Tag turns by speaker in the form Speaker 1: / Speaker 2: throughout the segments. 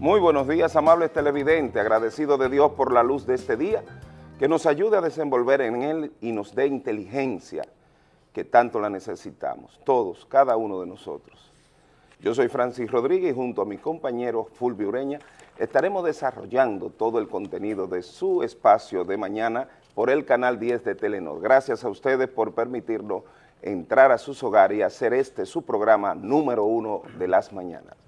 Speaker 1: Muy buenos días, amables televidentes, agradecido de Dios por la luz de este día, que nos ayude a desenvolver en él y nos dé inteligencia, que tanto la necesitamos, todos, cada uno de nosotros. Yo soy Francis Rodríguez y junto a mi compañero Fulvio Ureña estaremos desarrollando todo el contenido de su espacio de mañana por el canal 10 de Telenor. Gracias a ustedes por permitirnos entrar a sus hogares y hacer este su programa número uno de las mañanas.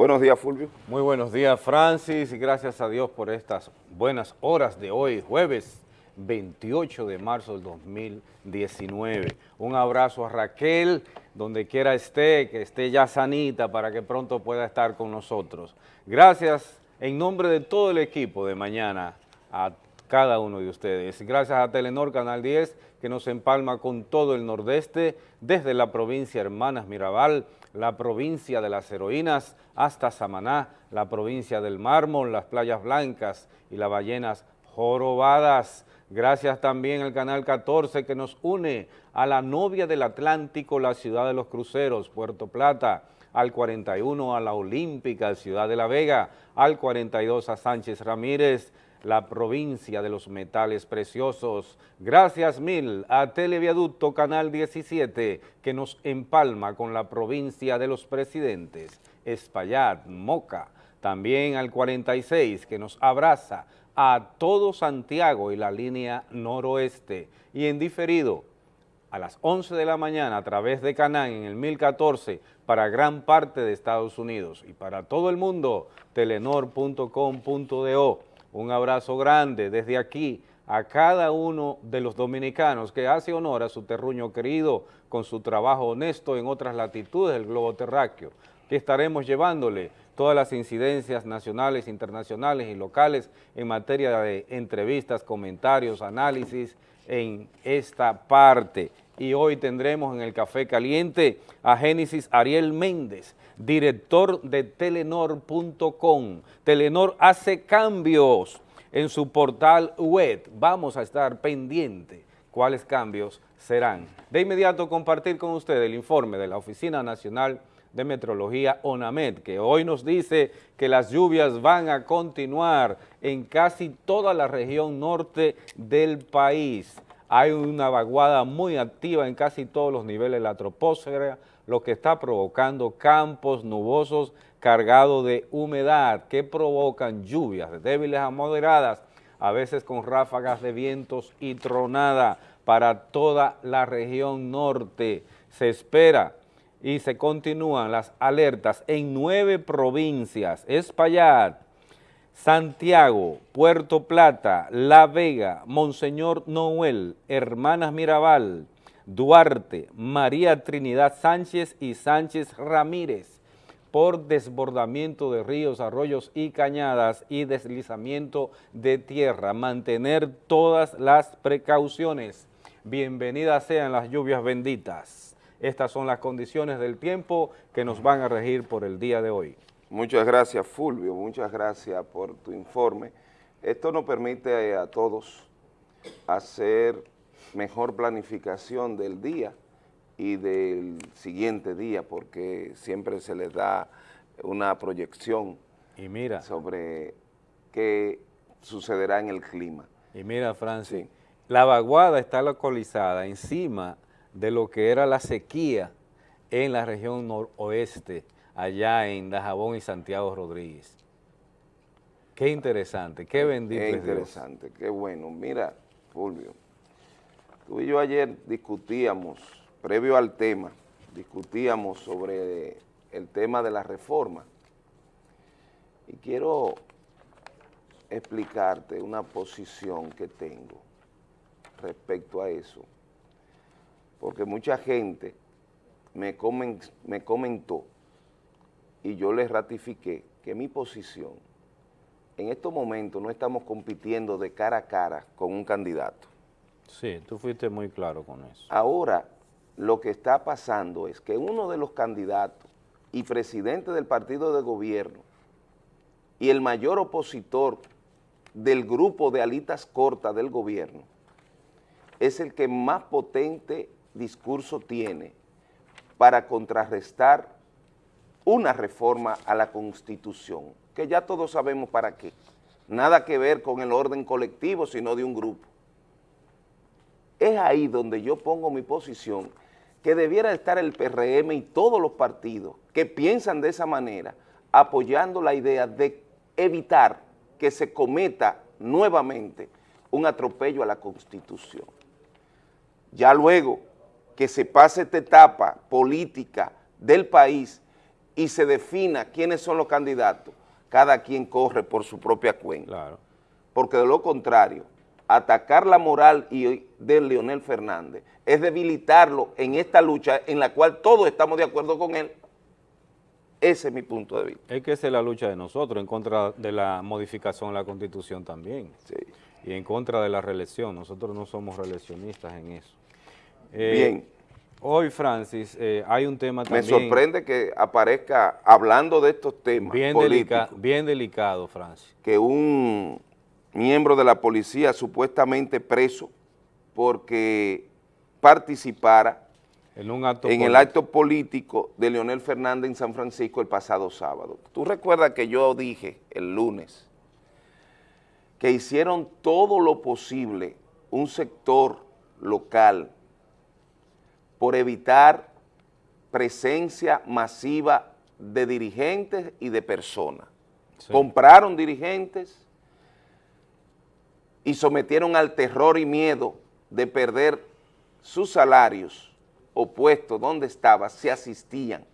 Speaker 1: Buenos días, Fulvio.
Speaker 2: Muy buenos días, Francis, y gracias a Dios por estas buenas horas de hoy, jueves 28 de marzo del 2019. Un abrazo a Raquel, donde quiera esté, que esté ya sanita para que pronto pueda estar con nosotros. Gracias en nombre de todo el equipo de mañana a cada uno de ustedes. Gracias a Telenor Canal 10, que nos empalma con todo el nordeste, desde la provincia Hermanas Mirabal, la provincia de las heroínas, hasta Samaná, la provincia del mármol, las playas blancas y las ballenas jorobadas. Gracias también al Canal 14 que nos une a la novia del Atlántico, la ciudad de los cruceros, Puerto Plata, al 41 a la Olímpica, Ciudad de la Vega, al 42 a Sánchez Ramírez, la provincia de los metales preciosos. Gracias mil a Televiaducto Canal 17 que nos empalma con la provincia de los presidentes, Espaillat, Moca. También al 46 que nos abraza a todo Santiago y la línea noroeste. Y en diferido, a las 11 de la mañana a través de Canán en el 1014 para gran parte de Estados Unidos y para todo el mundo, telenor.com.do un abrazo grande desde aquí a cada uno de los dominicanos que hace honor a su terruño querido con su trabajo honesto en otras latitudes del globo terráqueo, que estaremos llevándole todas las incidencias nacionales, internacionales y locales en materia de entrevistas, comentarios, análisis en esta parte. Y hoy tendremos en el Café Caliente a Génesis Ariel Méndez, director de Telenor.com. Telenor hace cambios en su portal web. Vamos a estar pendiente cuáles cambios serán. De inmediato compartir con ustedes el informe de la Oficina Nacional de Metrología ONAMED, que hoy nos dice que las lluvias van a continuar en casi toda la región norte del país. Hay una vaguada muy activa en casi todos los niveles de la troposfera, lo que está provocando campos nubosos cargados de humedad que provocan lluvias débiles a moderadas, a veces con ráfagas de vientos y tronada para toda la región norte. Se espera y se continúan las alertas en nueve provincias, Espaillat, Santiago, Puerto Plata, La Vega, Monseñor Noel, Hermanas Mirabal, Duarte, María Trinidad Sánchez y Sánchez Ramírez por desbordamiento de ríos, arroyos y cañadas y deslizamiento de tierra. Mantener todas las precauciones. Bienvenidas sean las lluvias benditas. Estas son las condiciones del tiempo que nos van a regir por el día de hoy.
Speaker 1: Muchas gracias, Fulvio. Muchas gracias por tu informe. Esto nos permite a todos hacer mejor planificación del día y del siguiente día, porque siempre se les da una proyección
Speaker 2: y mira,
Speaker 1: sobre qué sucederá en el clima.
Speaker 2: Y mira, Francis, la vaguada está localizada encima de lo que era la sequía en la región noroeste, allá en Dajabón y Santiago Rodríguez. Qué interesante, qué bendito
Speaker 1: Qué interesante, qué bueno. Mira, Fulvio, Tú y yo ayer discutíamos, previo al tema, discutíamos sobre el tema de la reforma y quiero explicarte una posición que tengo respecto a eso, porque mucha gente me, me comentó y yo les ratifiqué que mi posición, en estos momentos no estamos compitiendo de cara a cara con un candidato.
Speaker 2: Sí, tú fuiste muy claro con eso.
Speaker 1: Ahora, lo que está pasando es que uno de los candidatos y presidente del partido de gobierno y el mayor opositor del grupo de alitas cortas del gobierno es el que más potente discurso tiene para contrarrestar una reforma a la Constitución, que ya todos sabemos para qué. Nada que ver con el orden colectivo, sino de un grupo. Es ahí donde yo pongo mi posición, que debiera estar el PRM y todos los partidos que piensan de esa manera, apoyando la idea de evitar que se cometa nuevamente un atropello a la Constitución. Ya luego que se pase esta etapa política del país y se defina quiénes son los candidatos, cada quien corre por su propia cuenta. Porque de lo contrario, atacar la moral de Leonel Fernández es debilitarlo en esta lucha en la cual todos estamos de acuerdo con él. Ese es mi punto de vista.
Speaker 2: Es que esa es la lucha de nosotros en contra de la modificación de la Constitución también. Y en contra de la reelección. Nosotros no somos reeleccionistas en eso.
Speaker 1: Eh, Bien.
Speaker 2: Hoy, Francis, eh, hay un tema también...
Speaker 1: Me sorprende que aparezca hablando de estos temas
Speaker 2: bien bien delicado, Francis.
Speaker 1: Que un miembro de la policía supuestamente preso porque participara en, un acto en el acto político de Leonel Fernández en San Francisco el pasado sábado. Tú recuerdas que yo dije el lunes que hicieron todo lo posible un sector local por evitar presencia masiva de dirigentes y de personas. Compraron dirigentes y sometieron al terror y miedo de perder sus salarios o puestos donde estaba, se asistían.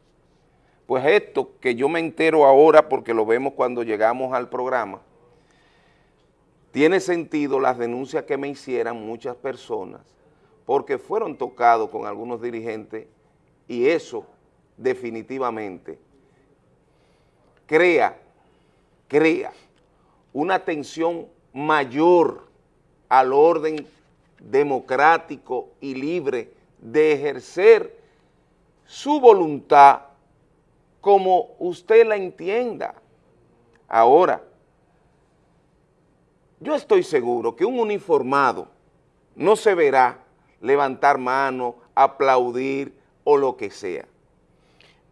Speaker 1: Pues esto que yo me entero ahora porque lo vemos cuando llegamos al programa, tiene sentido las denuncias que me hicieran muchas personas porque fueron tocados con algunos dirigentes y eso definitivamente crea, crea una tensión mayor al orden democrático y libre de ejercer su voluntad como usted la entienda. Ahora, yo estoy seguro que un uniformado no se verá levantar mano, aplaudir o lo que sea.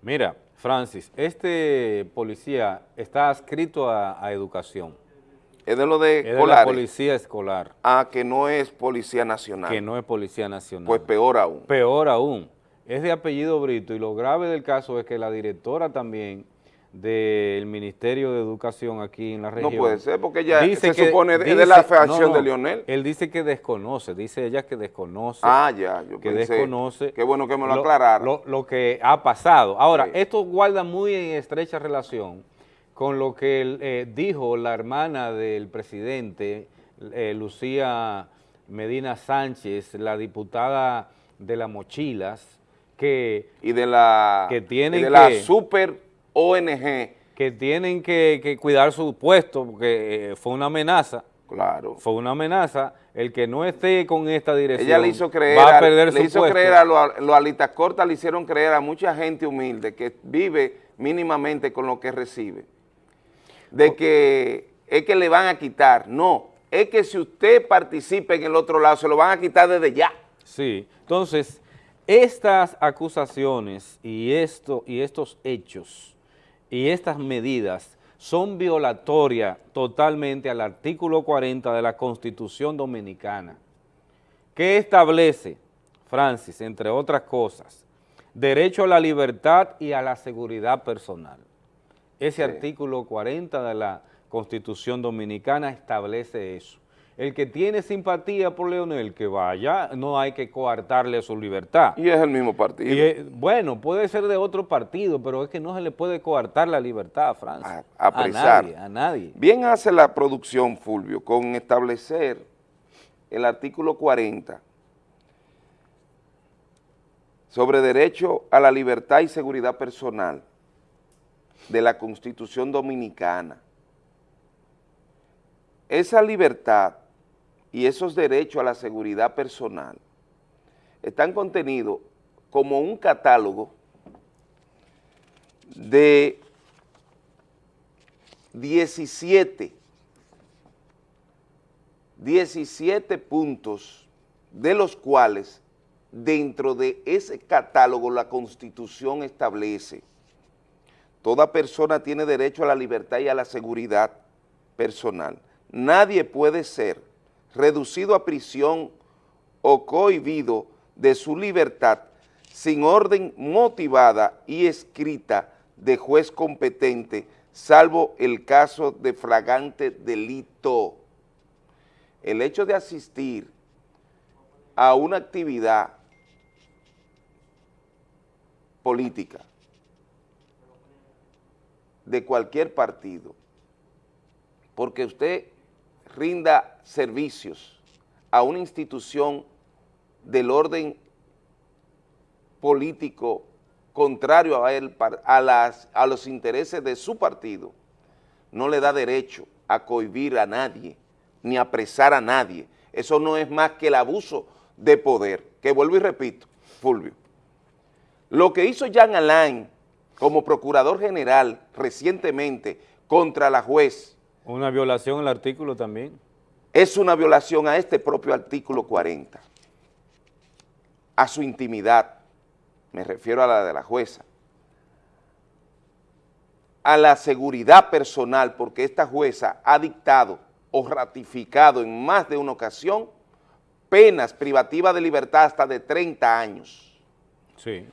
Speaker 2: Mira, Francis, este policía está adscrito a, educación.
Speaker 1: Es de lo de
Speaker 2: es de la policía escolar.
Speaker 1: Ah, que no es policía nacional.
Speaker 2: Que no es policía nacional.
Speaker 1: Pues peor aún.
Speaker 2: Peor aún. Es de apellido Brito y lo grave del caso es que la directora también del Ministerio de Educación aquí en la región.
Speaker 1: No puede ser, porque ya se supone de la facción de Lionel.
Speaker 2: Él dice que desconoce, dice ella que desconoce.
Speaker 1: Ah, ya, yo
Speaker 2: que desconoce.
Speaker 1: Qué bueno que me lo, aclararon.
Speaker 2: Lo, que ha pasado. Ahora, esto guarda muy en estrecha relación con lo que eh, dijo la hermana del presidente, eh, Lucía Medina Sánchez, la diputada de las mochilas, que...
Speaker 1: Y de la,
Speaker 2: que tienen
Speaker 1: de la super ONG.
Speaker 2: Que tienen que, cuidar su puesto porque eh, fue una amenaza.
Speaker 1: Claro.
Speaker 2: Fue una amenaza. El que no esté con esta dirección
Speaker 1: Ella le hizo creer va a perder le hizo creer a los lo alitas cortas, le hicieron creer a mucha gente humilde que vive mínimamente con lo que recibe. De que es que le van a quitar. No, es que si usted participa en el otro lado, se lo van a quitar desde ya.
Speaker 2: Sí, entonces, estas acusaciones y, esto, y estos hechos y estas medidas son violatorias totalmente al artículo 40 de la Constitución Dominicana, que establece, Francis, entre otras cosas, derecho a la libertad y a la seguridad personal. Ese artículo 40 de la Constitución Dominicana establece eso el que tiene simpatía por Leonel, que vaya, no hay que coartarle su libertad.
Speaker 1: Y es el mismo partido.
Speaker 2: bueno, puede ser de otro partido, pero es que no se le puede coartar la libertad a Francia.
Speaker 1: A, a, nadie,
Speaker 2: a nadie.
Speaker 1: Bien hace la producción, Fulvio, con establecer el artículo 40 sobre derecho a la libertad y seguridad personal de la Constitución Dominicana. Esa libertad y esos derechos a la seguridad personal están contenidos como un catálogo de 17, 17 puntos de los cuales dentro de ese catálogo la Constitución establece toda persona tiene derecho a la libertad y a la seguridad personal. Nadie puede ser reducido a prisión o cohibido de su libertad sin orden motivada y escrita de juez competente, salvo el caso de fragante delito. El hecho de asistir a una actividad política de cualquier partido, porque usted rinda servicios a una institución del orden político contrario a, a, las, a los intereses de su partido, no le da derecho a cohibir a nadie, ni apresar a nadie. Eso no es más que el abuso de poder, que vuelvo y repito, Fulvio. Lo que hizo Jean Alain como procurador general recientemente contra la juez.
Speaker 2: Una violación al artículo también.
Speaker 1: Es una violación a este propio artículo 40, a su intimidad, me refiero a la de la jueza, a la seguridad personal, porque esta jueza ha dictado o ratificado en más de una ocasión penas privativas de libertad hasta de 30 años.
Speaker 2: Sí.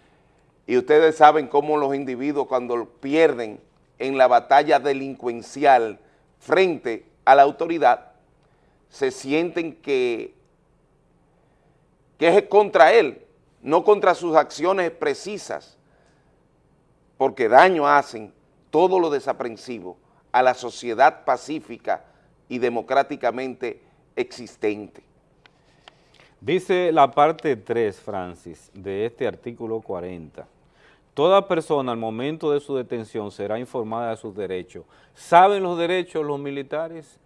Speaker 1: Y ustedes saben cómo los individuos cuando pierden en la batalla delincuencial frente a la autoridad, se sienten que, que es contra él, no contra sus acciones precisas, porque daño hacen todo lo desaprensivo a la sociedad pacífica y democráticamente existente.
Speaker 2: Dice la parte 3, Francis, de este artículo 40. Toda persona al momento de su detención será informada de sus derechos. ¿Saben los derechos los militares?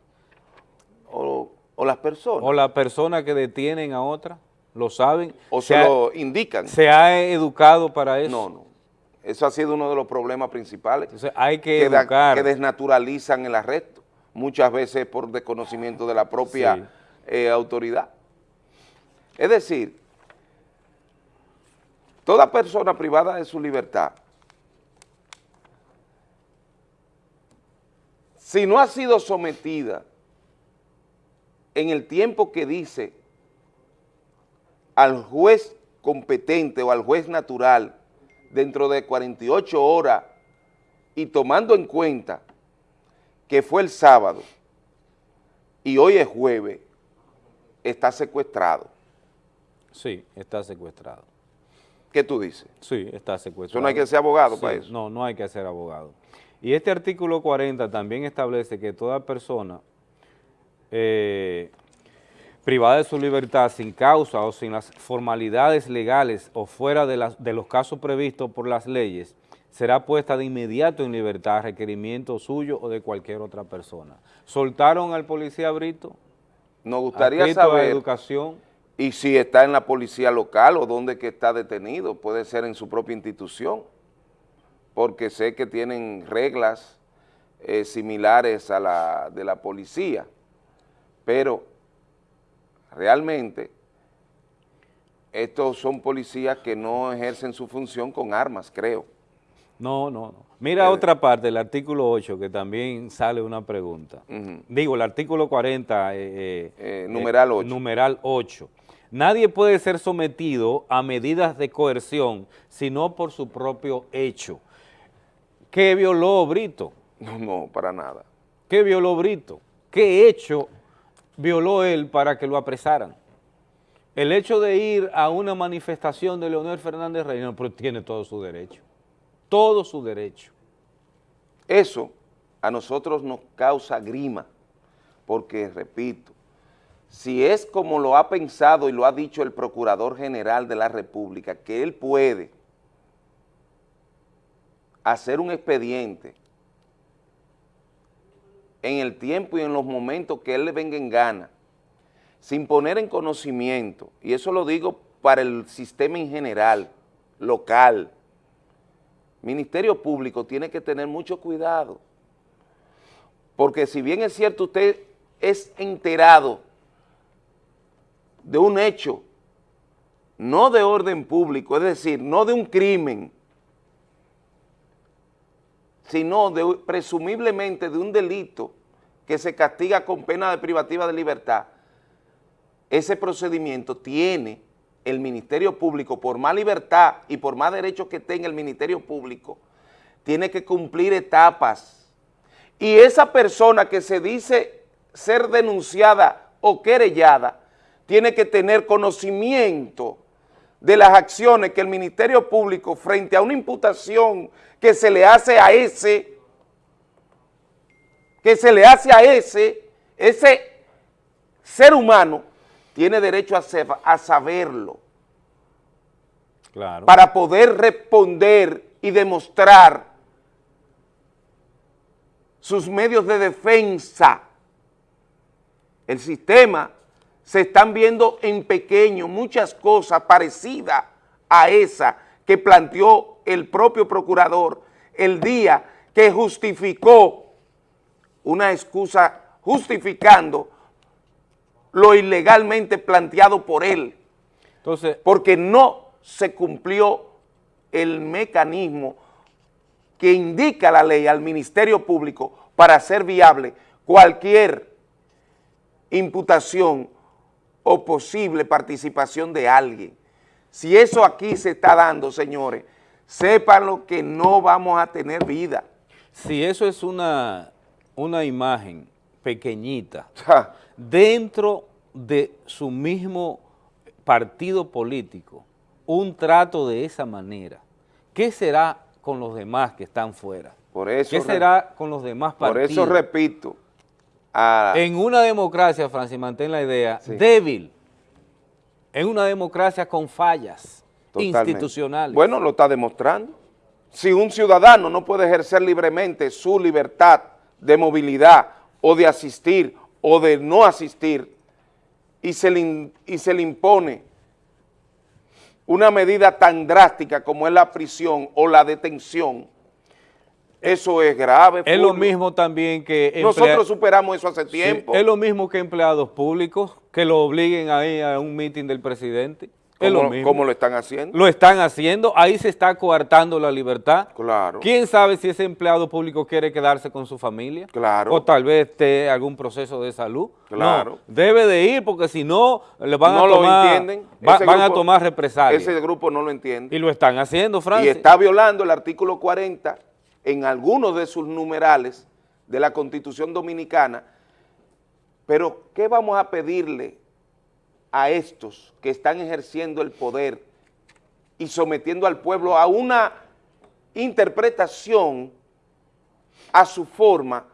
Speaker 1: O, las personas.
Speaker 2: O las personas que detienen a otra, ¿lo saben?
Speaker 1: O se, lo indican.
Speaker 2: ¿Se ha educado para eso?
Speaker 1: No, no. Eso ha sido uno de los problemas principales.
Speaker 2: Entonces hay que, educar.
Speaker 1: que desnaturalizan el arresto, muchas veces por desconocimiento de la propia eh, autoridad. Es decir, toda persona privada de su libertad, si no ha sido sometida en el tiempo que dice al juez competente o al juez natural dentro de 48 horas y tomando en cuenta que fue el sábado y hoy es jueves, está secuestrado.
Speaker 2: Sí, está secuestrado.
Speaker 1: ¿Qué tú dices?
Speaker 2: Sí, está secuestrado.
Speaker 1: Eso no hay que ser abogado para eso.
Speaker 2: No, no hay que ser abogado. Y este artículo 40 también establece que toda persona eh, privada de su libertad sin causa o sin las formalidades legales o fuera de, las, de los casos previstos por las leyes, será puesta de inmediato en libertad a requerimiento suyo o de cualquier otra persona. ¿Soltaron al policía Brito?
Speaker 1: Nos gustaría saber...
Speaker 2: educación
Speaker 1: y si está en la policía local o donde que está detenido, puede ser en su propia institución, porque sé que tienen reglas eh, similares a la de la policía, pero realmente estos son policías que no ejercen su función con armas, creo.
Speaker 2: No, no, no. Mira eh, otra parte, el artículo 8, que también sale una pregunta. Digo, el artículo 40,
Speaker 1: eh, numeral 8.
Speaker 2: Numeral 8 Nadie puede ser sometido a medidas de coerción sino por su propio hecho. ¿Qué violó Brito?
Speaker 1: No, no, para nada.
Speaker 2: ¿Qué violó Brito? ¿Qué hecho violó él para que lo apresaran? El hecho de ir a una manifestación de Leonel Fernández Reina, pero tiene todo su derecho, todo su derecho.
Speaker 1: Eso a nosotros nos causa grima, porque, repito, si es como lo ha pensado y lo ha dicho el Procurador General de la República, que él puede hacer un expediente en el tiempo y en los momentos que él le venga en gana, sin poner en conocimiento, y eso lo digo para el sistema en general, local, Ministerio Público tiene que tener mucho cuidado, porque si bien es cierto usted es enterado de un hecho, no de orden público, es decir, no de un crimen, sino de, presumiblemente de un delito que se castiga con pena de privativa de libertad, ese procedimiento tiene el Ministerio Público, por más libertad y por más derechos que tenga el Ministerio Público, tiene que cumplir etapas. Y esa persona que se dice ser denunciada o querellada, tiene que tener conocimiento de las acciones que el Ministerio Público frente a una imputación que se le hace a ese, que se le hace a ese, ese ser humano, tiene derecho a, a saberlo. Claro. Para poder responder y demostrar sus medios de defensa. El sistema se están viendo en pequeño muchas cosas parecidas a esa que planteó el propio procurador el día que justificó una excusa justificando lo ilegalmente planteado por él. Entonces, porque no se cumplió el mecanismo que indica la ley al Ministerio Público para hacer viable cualquier imputación o posible participación de alguien. Si eso aquí se está dando, señores, sépanlo que no vamos a tener vida.
Speaker 2: Si eso es una, una imagen pequeñita, dentro de su mismo partido político, un trato de esa manera, ¿qué será con los demás que están fuera?
Speaker 1: Por eso,
Speaker 2: ¿Qué será con los demás partidos?
Speaker 1: Por eso repito,
Speaker 2: en una democracia, Francis, mantén la idea, débil, en una democracia con fallas institucionales.
Speaker 1: Bueno, lo está demostrando. Si un ciudadano no puede ejercer libremente su libertad de movilidad o de asistir o de no asistir y se le, y se le impone una medida tan drástica como es la prisión o la detención, eso es grave.
Speaker 2: Es lo mismo también que...
Speaker 1: Nosotros superamos eso hace tiempo.
Speaker 2: es lo mismo que empleados públicos que lo obliguen ahí a un mitin del presidente. Es lo mismo.
Speaker 1: ¿Cómo lo están haciendo?
Speaker 2: Lo están haciendo, ahí se está coartando la libertad.
Speaker 1: Claro.
Speaker 2: ¿Quién sabe si ese empleado público quiere quedarse con su familia?
Speaker 1: Claro.
Speaker 2: O tal vez esté algún proceso de salud.
Speaker 1: Claro.
Speaker 2: debe de ir porque si no, le van a tomar... Lo entienden. van a tomar represalias.
Speaker 1: Ese grupo no lo entiende.
Speaker 2: Y lo están haciendo, Francis.
Speaker 1: Y está violando el artículo 40 en algunos de sus numerales de la Constitución Dominicana, pero ¿qué vamos a pedirle a estos que están ejerciendo el poder y sometiendo al pueblo a una interpretación a su forma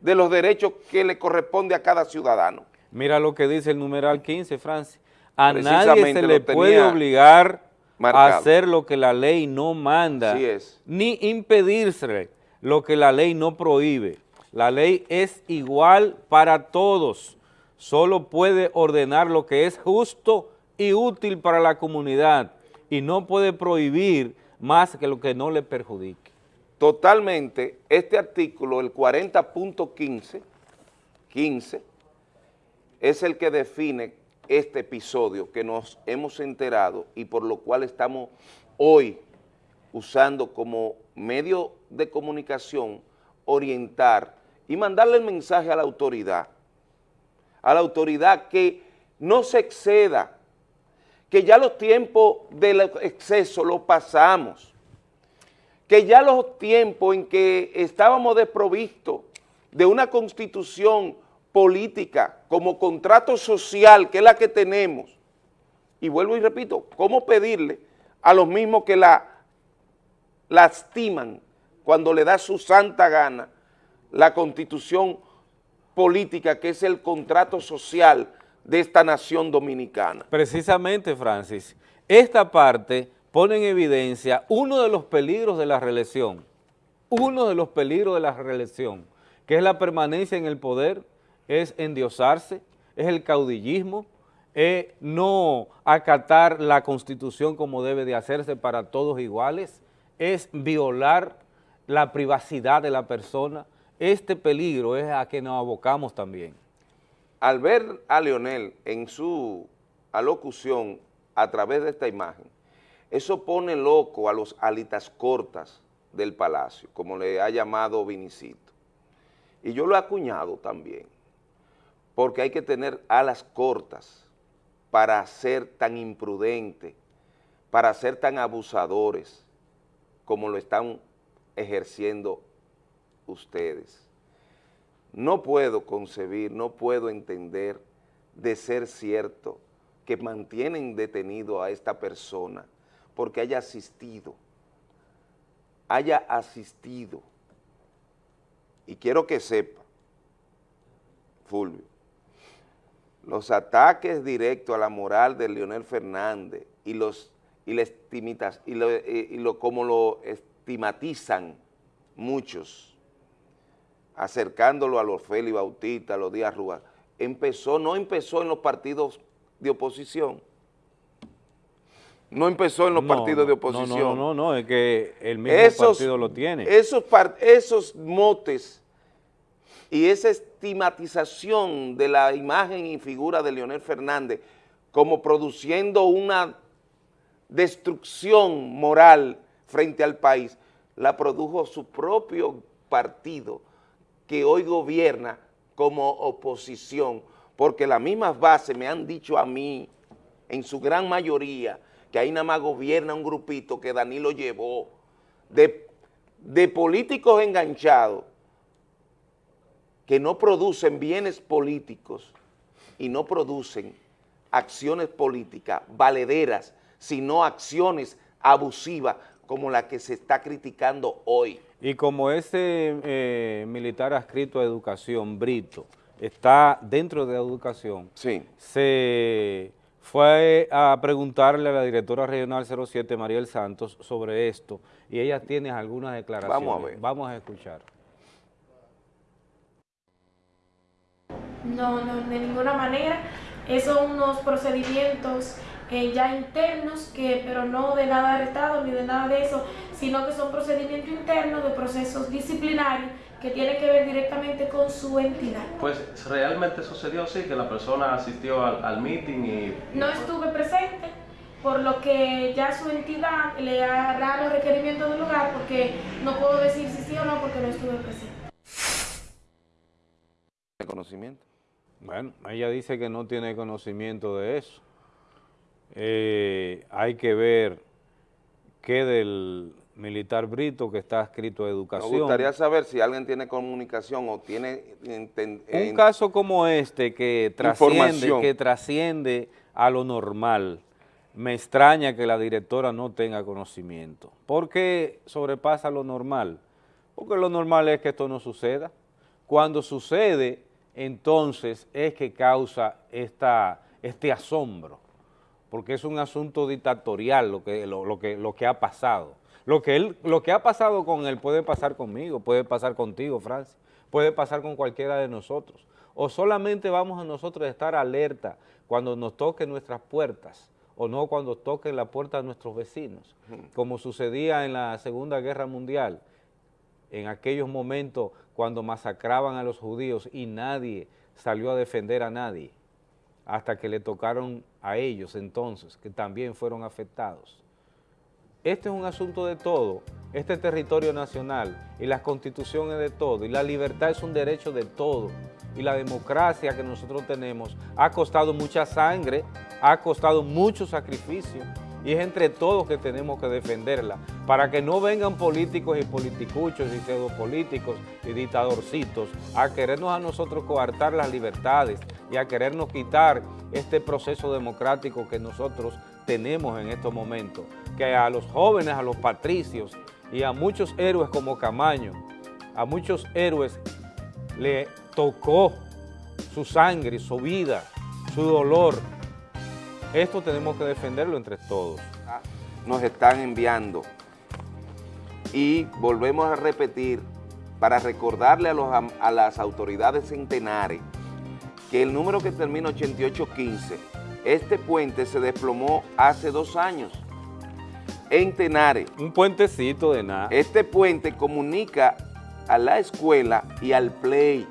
Speaker 1: de los derechos que le corresponde a cada ciudadano?
Speaker 2: Mira lo que dice el numeral 15, Francis. A nadie se le puede obligar hacer lo que la ley no manda, ni impedirse lo que la ley no prohíbe. La ley es igual para todos, solo puede ordenar lo que es justo y útil para la comunidad y no puede prohibir más que lo que no le perjudique.
Speaker 1: Totalmente, este artículo, el 40.15, 15, es el que define este episodio que nos hemos enterado y por lo cual estamos hoy usando como medio de comunicación, orientar y mandarle el mensaje a la autoridad, a la autoridad que no se exceda, que ya los tiempos del exceso los pasamos, que ya los tiempos en que estábamos desprovistos de una constitución política, como contrato social, que es la que tenemos, y vuelvo y repito, ¿cómo pedirle a los mismos que la lastiman cuando le da su santa gana la constitución política, que es el contrato social de esta nación dominicana?
Speaker 2: Precisamente, Francis, esta parte pone en evidencia uno de los peligros de la reelección, uno de los peligros de la reelección, que es la permanencia en el poder es endiosarse, es el caudillismo, es no acatar la Constitución como debe de hacerse para todos iguales, es violar la privacidad de la persona. Este peligro es a que nos abocamos también.
Speaker 1: Al ver a Leonel en su alocución a través de esta imagen, eso pone loco a los alitas cortas del palacio, como le ha llamado Vinicito. Y yo lo he acuñado también, porque hay que tener alas cortas para ser tan imprudente, para ser tan abusadores como lo están ejerciendo ustedes. No puedo concebir, no puedo entender de ser cierto que mantienen detenido a esta persona porque haya asistido, haya asistido. Y quiero que sepa, Fulvio, los ataques directos a la moral de Leonel Fernández y los y, y, lo, y lo, como lo estigmatizan muchos, acercándolo a los Félix Bautista, a los Díaz Rúa, empezó, no empezó en los partidos de oposición, no empezó en los partidos de oposición.
Speaker 2: No, no, no, es que el mismo partido lo tiene.
Speaker 1: Esos, esos motes y esa estigmatización de la imagen y figura de Leonel Fernández como produciendo una destrucción moral frente al país, la produjo su propio partido que hoy gobierna como oposición, porque las mismas bases me han dicho a mí, en su gran mayoría, que ahí nada más gobierna un grupito que Danilo llevó, de, de políticos enganchados, que no producen bienes políticos y no producen acciones políticas valederas, sino acciones abusivas como la que se está criticando hoy.
Speaker 2: Y como ese eh, militar adscrito a educación, Brito, está dentro de educación,
Speaker 1: sí.
Speaker 2: se fue a preguntarle a la directora regional 07, Mariel Santos, sobre esto, y ella tiene algunas declaraciones.
Speaker 1: Vamos a ver.
Speaker 2: Vamos a escuchar.
Speaker 3: No, no, de ninguna manera. Esos son unos procedimientos eh, ya internos, que, pero no de nada arrestado ni de nada de eso, sino que son procedimientos internos de procesos disciplinarios que tienen que ver directamente con su entidad.
Speaker 4: Pues realmente sucedió así, que la persona asistió al, al meeting y...
Speaker 3: No estuve presente, por lo que ya su entidad le hará los requerimientos del lugar, porque no puedo decir si sí o no porque no estuve presente.
Speaker 1: conocimiento?
Speaker 2: Bueno, ella dice que no tiene conocimiento de eso. Eh, hay que ver qué del militar Brito que está escrito a educación.
Speaker 1: Me gustaría saber si alguien tiene comunicación o tiene...
Speaker 2: Un caso como este que trasciende, que trasciende a lo normal, me extraña que la directora no tenga conocimiento. ¿Por qué sobrepasa lo normal? Porque lo normal es que esto no suceda. Cuando sucede, entonces es que causa esta, este asombro porque es un asunto dictatorial lo que, lo, que, lo que ha pasado. Lo que, él, lo que ha pasado con él puede pasar conmigo, puede pasar contigo, Francis, puede pasar con cualquiera de nosotros. O solamente vamos a nosotros a estar alerta cuando nos toquen nuestras puertas, o no cuando toquen la puerta de nuestros vecinos, como sucedía en la Segunda Guerra Mundial, en aquellos momentos cuando masacraban a los judíos y nadie salió a defender a nadie hasta que le tocaron a ellos entonces, que también fueron afectados. Este es un asunto de todo, este territorio nacional y las constituciones de todo, y la libertad es un derecho de todo, y la democracia que nosotros tenemos ha costado mucha sangre, ha costado mucho sacrificio, y es entre todos que tenemos que defenderla, para que no vengan políticos y politicuchos y pseudopolíticos y dictadorcitos a querernos a nosotros coartar las libertades y a querernos quitar este proceso democrático que nosotros tenemos en estos momentos, que a los jóvenes, a los patricios y a muchos héroes como Camaño, a muchos héroes le tocó su sangre, su vida, su dolor, esto tenemos que defenderlo entre todos.
Speaker 1: Nos están enviando y volvemos a repetir para recordarle a, las autoridades centenares que el número que termina 8815, este puente se desplomó hace dos años en Tenares.
Speaker 2: Un puentecito de nada.
Speaker 1: Este puente comunica a la escuela y al play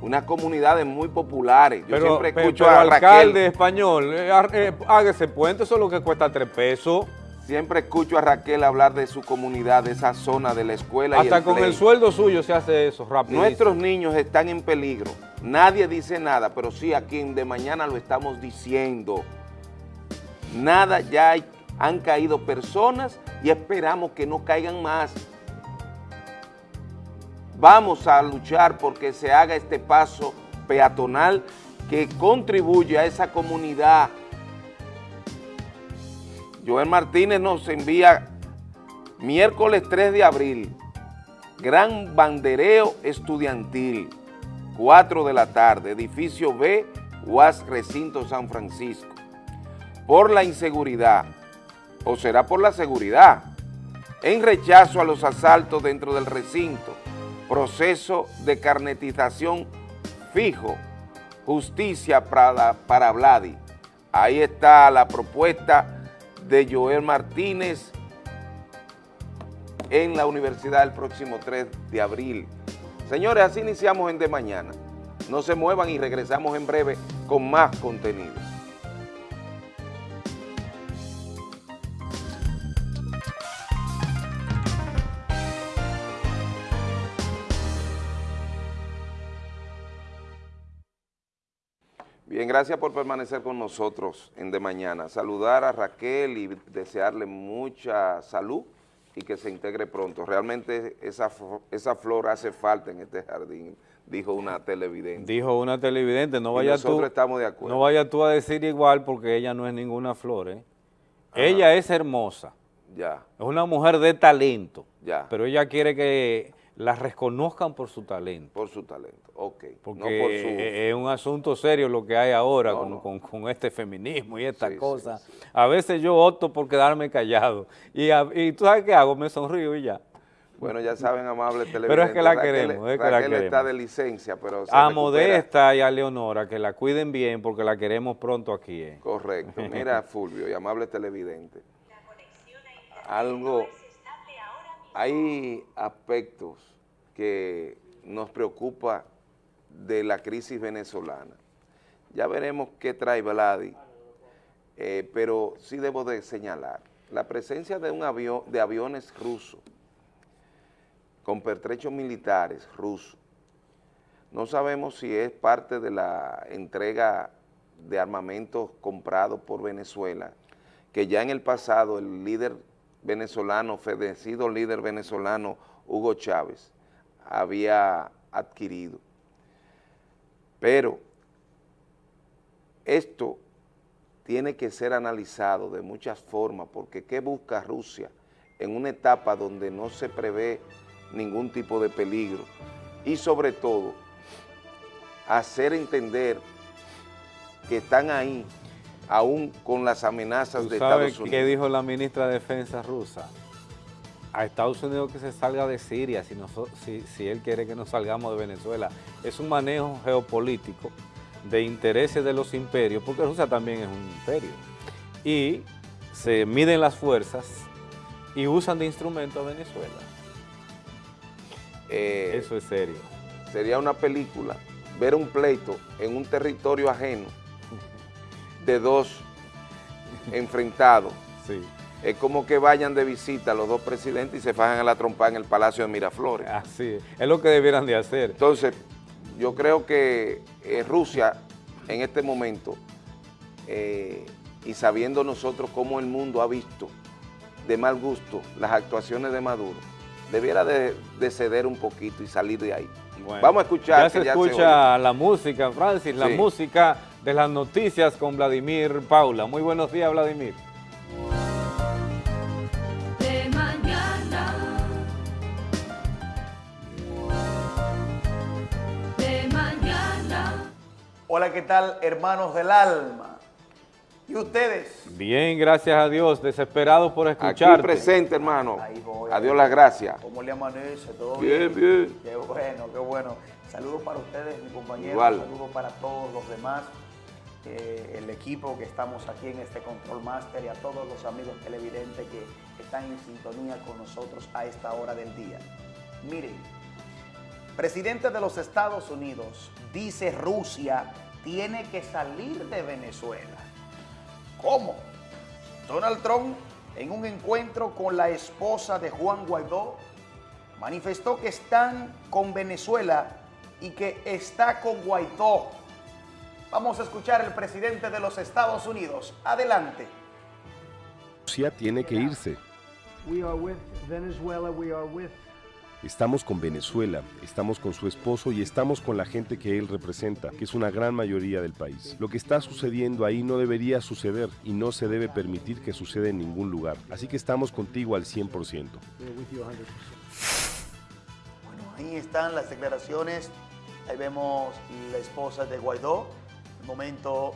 Speaker 1: unas comunidades muy populares.
Speaker 2: Yo siempre escucho pero, a alcalde español, eh, eh, hágase puente, eso es lo que cuesta tres pesos.
Speaker 1: Siempre escucho a Raquel hablar de su comunidad, de esa zona, de la escuela
Speaker 2: Hasta
Speaker 1: y el
Speaker 2: con
Speaker 1: play.
Speaker 2: el sueldo suyo se hace eso rápido.
Speaker 1: Nuestros niños están en peligro. Nadie dice nada, pero sí aquí en De Mañana lo estamos diciendo. Nada, ya hay- han caído personas y esperamos que no caigan más. Vamos a luchar porque se haga este paso peatonal que contribuye a esa comunidad. Joel Martínez nos envía miércoles 3 de abril, gran bandereo estudiantil, 4 de la tarde, edificio B, UAS Recinto San Francisco. Por la inseguridad, o será por la seguridad, en rechazo a los asaltos dentro del recinto, proceso de carnetización fijo, justicia para, para Vladi. Ahí está la propuesta de Joel Martínez en la universidad el próximo 3 de abril. Señores, así iniciamos en De Mañana. No se muevan y regresamos en breve con más contenido. Bien, gracias por permanecer con nosotros en De Mañana. Saludar a Raquel y desearle mucha salud y que se integre pronto. Realmente esa, esa flor hace falta en este jardín, dijo una televidente.
Speaker 2: Dijo una televidente, no vaya
Speaker 1: nosotros
Speaker 2: tú,
Speaker 1: estamos de acuerdo.
Speaker 2: no vaya tú a decir igual porque ella no es ninguna flor, ¿eh? Ella es hermosa,
Speaker 1: Ya,
Speaker 2: es una mujer de talento,
Speaker 1: ya,
Speaker 2: pero ella quiere que la reconozcan por su talento,
Speaker 1: por su talento, ok.
Speaker 2: porque
Speaker 1: no por su...
Speaker 2: es un asunto serio lo que hay ahora
Speaker 1: No,
Speaker 2: con,
Speaker 1: no.
Speaker 2: con- con este feminismo y esta
Speaker 1: Sí, sí,
Speaker 2: cosa.
Speaker 1: sí.
Speaker 2: A veces yo opto por quedarme callado y, a- y tú sabes qué hago, me sonrío y ya.
Speaker 1: Bueno, ya saben, amables televidentes.
Speaker 2: Pero es que la
Speaker 1: Raquel-
Speaker 2: queremos, es que la
Speaker 1: está
Speaker 2: queremos.
Speaker 1: de licencia, pero se
Speaker 2: A
Speaker 1: recupera.
Speaker 2: Modesta y a Leonora, que la cuiden bien porque la queremos pronto aquí. ¿eh?
Speaker 1: Correcto. Mira, Fulvio y amables televidentes. Algo, hay aspectos que nos preocupa de la crisis venezolana. Ya veremos qué trae Vladi, eh, pero sí debo de señalar la presencia de un avión, de aviones rusos con pertrechos militares rusos. No sabemos si es parte de la entrega de armamentos comprados por Venezuela, que ya en el pasado el líder venezolano, fedecido líder venezolano Hugo Chávez, había adquirido. Pero esto tiene que ser analizado de muchas formas, porque ¿qué busca Rusia en una etapa donde no se prevé ningún tipo de peligro? Y sobre todo, hacer entender que están ahí, aún con las amenazas
Speaker 2: ¿Tú
Speaker 1: de
Speaker 2: sabes
Speaker 1: Estados
Speaker 2: qué
Speaker 1: Unidos.
Speaker 2: dijo la ministra de Defensa rusa? A Estados Unidos que se salga de Siria si, noso- si, si él quiere que nos salgamos de Venezuela. Es un manejo geopolítico de intereses de los imperios, porque Rusia también es un imperio. Y se miden las fuerzas y usan de instrumento a Venezuela.
Speaker 1: Eh,
Speaker 2: Eso es serio.
Speaker 1: sería una película ver un pleito en un territorio ajeno de dos enfrentados.
Speaker 2: Sí.
Speaker 1: Es como que vayan de visita los dos presidentes y se fajan a la trompa en el Palacio de Miraflores.
Speaker 2: Así es. Es lo que debieran de hacer.
Speaker 1: Entonces, yo creo que eh, Rusia en este momento, eh, y sabiendo nosotros cómo el mundo ha visto de mal gusto las actuaciones de Maduro, debiera de, de ceder un poquito y salir de ahí.
Speaker 2: Bueno,
Speaker 1: Vamos a escuchar.
Speaker 2: Ya se
Speaker 1: ya
Speaker 2: escucha la música, Francis, la
Speaker 1: Sí.
Speaker 2: música de las noticias con Vladimir Paula. Muy buenos días, Vladimir.
Speaker 5: de mañana. De mañana.
Speaker 6: Hola, ¿qué tal, hermanos del alma? ¿Y ustedes?
Speaker 2: Bien, gracias a Dios, desesperado por
Speaker 1: Aquí
Speaker 2: escucharte.
Speaker 1: presente, hermano.
Speaker 6: Ahí voy.
Speaker 1: Adiós las gracias.
Speaker 6: ¿Cómo le amanece? ¿Todo
Speaker 1: Bien,
Speaker 6: bien?
Speaker 1: bien.
Speaker 6: Qué bueno, qué bueno. Saludos para ustedes, mi compañero.
Speaker 1: Igual.
Speaker 6: Saludos para todos los demás, el equipo que estamos aquí en este Control Master y a todos los amigos televidentes que están en sintonía con nosotros a esta hora del día. Miren, presidente de los Estados Unidos dice Rusia tiene que salir de Venezuela. ¿Cómo? Donald Trump en un encuentro con la esposa de Juan Guaidó, manifestó que están con Venezuela y que está con Guaidó. Vamos a escuchar al presidente de los Estados Unidos. Adelante.
Speaker 7: Rusia tiene que irse.
Speaker 8: We are with Venezuela, we are with
Speaker 7: Estamos con Venezuela, estamos con su esposo y estamos con la gente que él representa, que es una gran mayoría del país. Lo que está sucediendo ahí no debería suceder y no se debe permitir que suceda en ningún lugar. Así que estamos contigo al 100%.
Speaker 8: we're with you 100%.
Speaker 6: Bueno, ahí están las declaraciones. Ahí vemos la esposa de Guaidó. Momento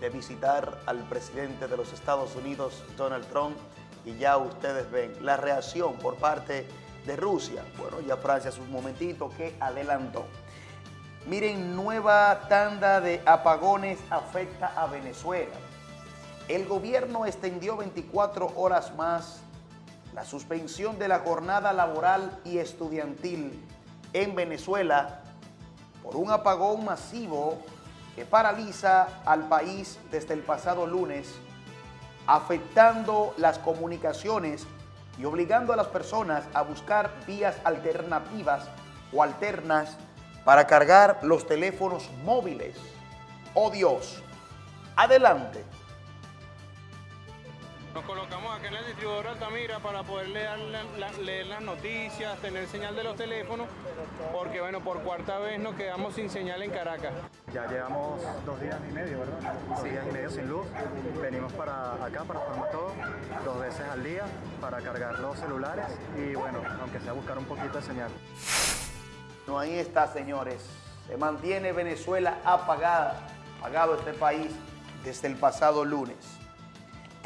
Speaker 6: de visitar al presidente de los Estados Unidos, Donald Trump. Y ya ustedes ven la reacción por parte de Rusia. Bueno, ya Francia hace un momentito que adelantó. Miren, nueva tanda de apagones afecta a Venezuela. El gobierno extendió 24 horas más la suspensión de la jornada laboral y estudiantil en Venezuela por un apagón masivo que paraliza al país desde el pasado lunes, afectando las comunicaciones y obligando a las personas a buscar vías alternativas o alternas para cargar los teléfonos móviles. ¡Oh Dios! Adelante.
Speaker 9: Nos colocamos acá en el distribuidor Altamira para poder leer, la- la- leer las noticias, tener señal de los teléfonos, porque bueno, por cuarta vez nos quedamos sin señal en Caracas.
Speaker 10: Ya llevamos dos días y medio, ¿verdad? Dos días y medio sin luz. Venimos para acá, para formar todo, dos veces al día, para cargar los celulares y bueno, aunque sea buscar un poquito de señal.
Speaker 6: No, ahí está, señores. Se mantiene Venezuela apagada, apagado este país desde el pasado lunes.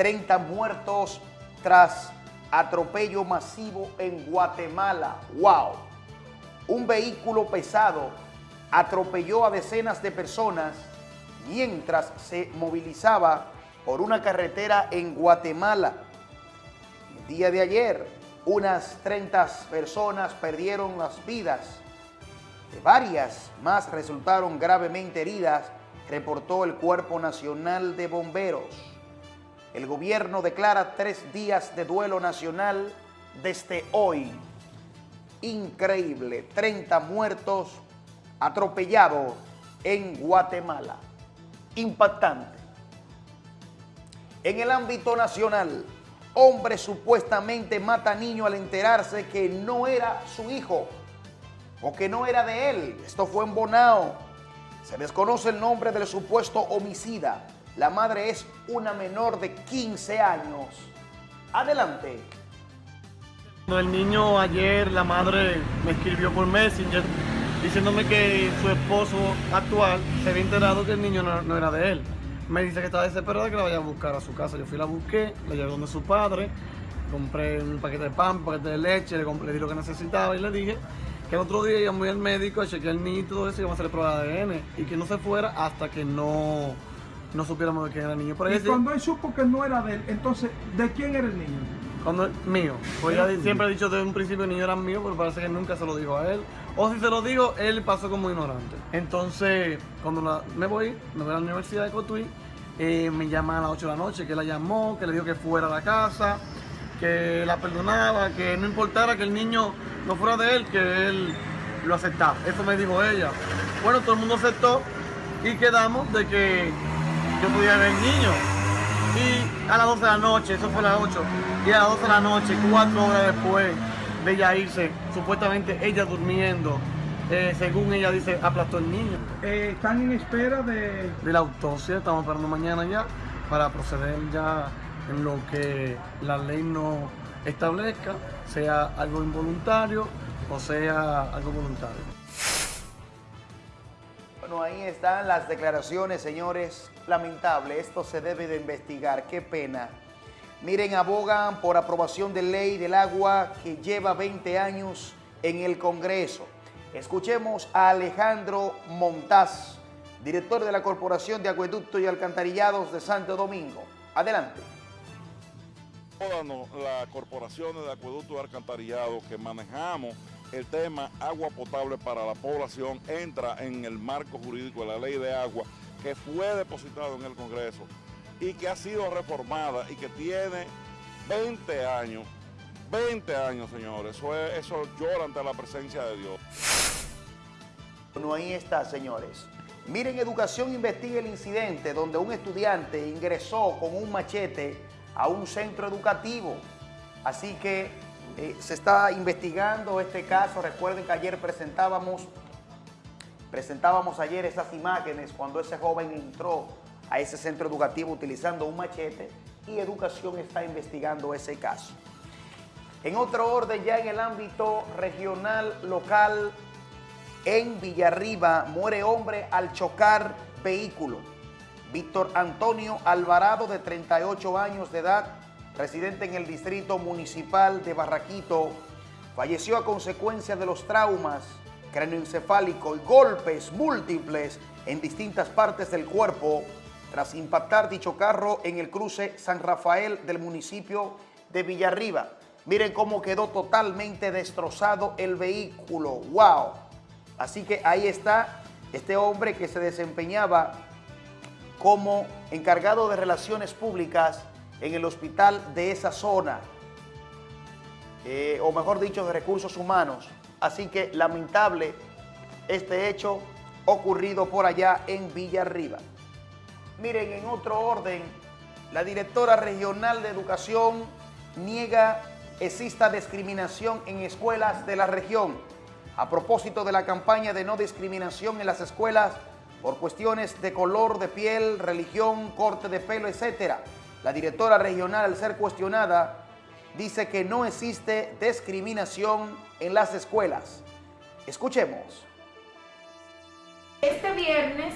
Speaker 6: 30 muertos tras atropello masivo en Guatemala. ¡Wow! Un vehículo pesado atropelló a decenas de personas mientras se movilizaba por una carretera en Guatemala. El día de ayer, unas 30 personas perdieron las vidas. Varias más resultaron gravemente heridas, reportó el Cuerpo Nacional de Bomberos. El gobierno declara tres días de duelo nacional desde hoy. Increíble, 30 muertos atropellados en Guatemala. Impactante. En el ámbito nacional, hombre supuestamente mata niño al enterarse que no era su hijo o que no era de él. Esto fue en Bonao. Se desconoce el nombre del supuesto homicida. La madre es una menor de 15 años. Adelante.
Speaker 11: El niño ayer, la madre me escribió por Messenger diciéndome que su esposo actual se había enterado que el niño no, era de él. Me dice que estaba desesperada que la vaya a buscar a su casa. Yo fui la busqué, la llevé donde su padre, compré un paquete de pan, un paquete de leche, le, compré, le lo que necesitaba y le dije que el otro día íbamos al médico a chequear el niño y todo eso y íbamos a hacer prueba de ADN y que no se fuera hasta que no, no supiéramos de quién era el niño. Pero
Speaker 12: Y
Speaker 11: ella sí-
Speaker 12: cuando él supo que no era de él, entonces, ¿de quién era el niño?
Speaker 11: Cuando, mío. Pues ella siempre ha dicho desde un principio el niño era mío, pero parece que nunca se lo dijo a él. O si se lo dijo, él pasó como ignorante. Entonces, cuando la- me voy, me voy a la Universidad de Cotuí, eh, me llama a las 8 de la noche, que la llamó, que le dijo que fuera a la casa, que la perdonaba, que no importara que el niño no fuera de él, que él lo aceptaba. Eso me dijo ella. Bueno, todo el mundo aceptó y quedamos de que yo podía ver el niño. Y a las 12 de la noche, eso fue a las 8, y a las 12 de la noche, cuatro horas después de ella irse, supuestamente ella durmiendo, eh, según ella dice, aplastó el niño.
Speaker 12: Eh, están en espera de...
Speaker 11: De la autopsia, estamos esperando mañana ya para proceder ya en lo que la ley no establezca, sea algo involuntario o sea algo voluntario.
Speaker 6: Bueno, ahí están las declaraciones, señores. Lamentable, esto se debe de investigar. Qué pena. Miren, abogan por aprobación de ley del agua que lleva 20 años en el Congreso. Escuchemos a Alejandro Montaz, director de la Corporación de Acueductos y Alcantarillados de Santo Domingo. Adelante.
Speaker 13: Todas las corporaciones de acueducto y alcantarillado que manejamos el tema agua potable para la población entra en el marco jurídico de la ley de agua que fue depositado en el Congreso y que ha sido reformada y que tiene 20 años, 20 años, señores. Eso, es- eso llora ante la presencia de Dios.
Speaker 6: Bueno, ahí está, señores. Miren, Educación investiga el incidente donde un estudiante ingresó con un machete a un centro educativo. Así que eh, se está investigando este caso. Recuerden que ayer presentábamos, presentábamos ayer esas imágenes cuando ese joven entró a ese centro educativo utilizando un machete y Educación está investigando ese caso. En otro orden, ya en el ámbito regional, local, en Villarriba muere hombre al chocar vehículo. Víctor Antonio Alvarado, de 38 años de edad, residente en el distrito municipal de Barraquito, falleció a consecuencia de los traumas cráneoencefálicos y golpes múltiples en distintas partes del cuerpo tras impactar dicho carro en el cruce San Rafael del municipio de Villarriba. Miren cómo quedó totalmente destrozado el vehículo. ¡Wow! Así que ahí está este hombre que se desempeñaba como encargado de relaciones públicas en el hospital de esa zona, eh, o mejor dicho, de recursos humanos. Así que lamentable este hecho ocurrido por allá en Villarriba. Miren, en otro orden, la directora regional de educación niega exista discriminación en escuelas de la región. A propósito de la campaña de no discriminación en las escuelas por cuestiones de color de piel, religión, corte de pelo, etc. La directora regional, al ser cuestionada, dice que no existe discriminación en las escuelas. Escuchemos.
Speaker 3: Este viernes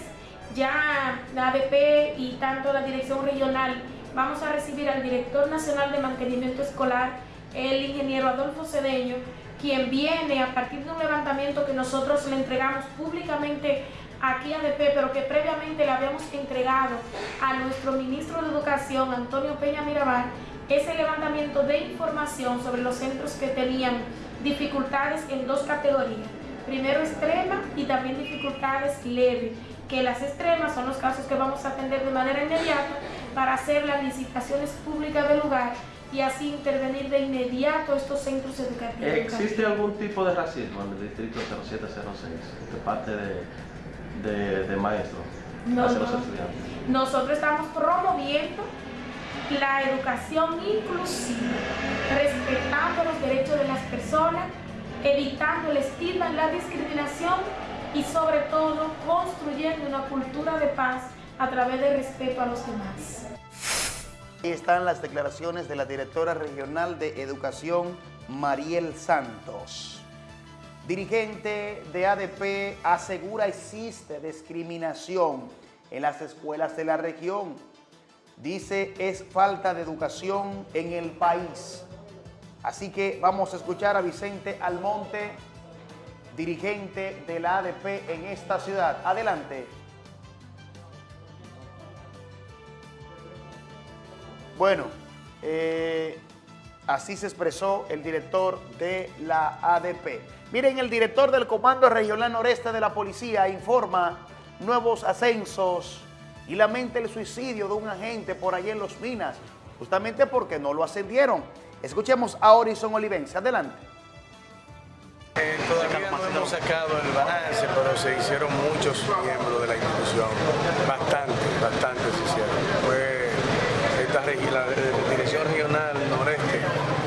Speaker 3: ya la ADP y tanto la dirección regional vamos a recibir al director nacional de mantenimiento escolar, el ingeniero Adolfo Cedeño, quien viene a partir de un levantamiento que nosotros le entregamos públicamente aquí ADP, pero que previamente le habíamos entregado a nuestro ministro de Educación, Antonio Peña Mirabal, ese levantamiento de información sobre los centros que tenían dificultades en dos categorías. Primero extrema y también dificultades leves, que las extremas son los casos que vamos a atender de manera inmediata para hacer las licitaciones públicas del lugar y así intervenir de inmediato estos centros educativos.
Speaker 4: ¿Existe algún tipo de racismo en el distrito 0706 de parte de, de, de maestros
Speaker 3: No,
Speaker 4: hacia
Speaker 3: no.
Speaker 4: los estudiantes?
Speaker 3: Nosotros estamos promoviendo la educación inclusiva, respetando los derechos de las personas, evitando el estigma, la discriminación y sobre todo construyendo una cultura de paz a través del respeto a los demás.
Speaker 6: Ahí están las declaraciones de la directora regional de educación, Mariel Santos. Dirigente de ADP asegura existe discriminación en las escuelas de la región. Dice es falta de educación en el país. Así que vamos a escuchar a Vicente Almonte, dirigente de la ADP en esta ciudad. Adelante. Bueno, eh, así se expresó el director de la ADP. Miren, el director del Comando Regional Noreste de la Policía informa nuevos ascensos y lamenta el suicidio de un agente por allá en Los Minas, justamente porque no lo ascendieron. Escuchemos a Horizon Olivense. Adelante.
Speaker 14: Eh, todavía no hemos sacado el balance, pero se hicieron muchos miembros de la institución. Bastante, bastante se hicieron. Fue esta la, eh, dirección regional noreste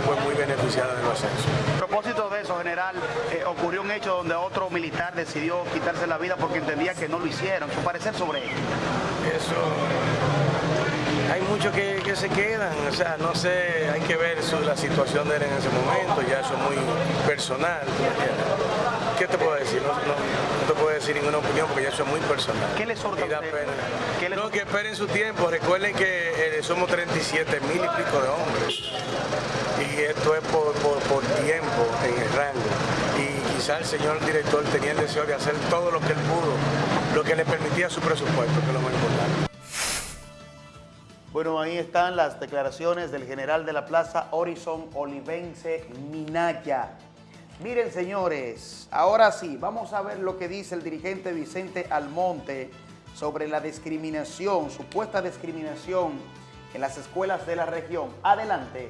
Speaker 14: fue muy beneficiada de los ascensos.
Speaker 6: A propósito de eso, general, eh, ocurrió un hecho donde otro militar decidió quitarse la vida porque entendía que no lo hicieron. ¿Su parecer sobre ello?
Speaker 14: Eso. Hay muchos que, que se quedan, o sea, no sé, hay que ver su- la situación de él en ese momento, ya eso es muy personal. ¿Qué te puedo decir? No, no- no te puedo decir ninguna opinión porque ya eso es muy personal.
Speaker 6: ¿Qué le sorta
Speaker 14: pena. No, que esperen su tiempo. Recuerden que eh, somos 37 mil y pico de hombres. Y esto es por, por- por tiempo en el rango. Y quizá el señor director tenía el deseo de hacer todo lo que él pudo, lo que le permitía su presupuesto, que es lo más importante.
Speaker 6: Bueno, ahí están las declaraciones del general de la plaza Horizon Olivense Minaya. Miren, señores, ahora sí, vamos a ver lo que dice el dirigente Vicente Almonte sobre la discriminación, supuesta discriminación en las escuelas de la región. Adelante.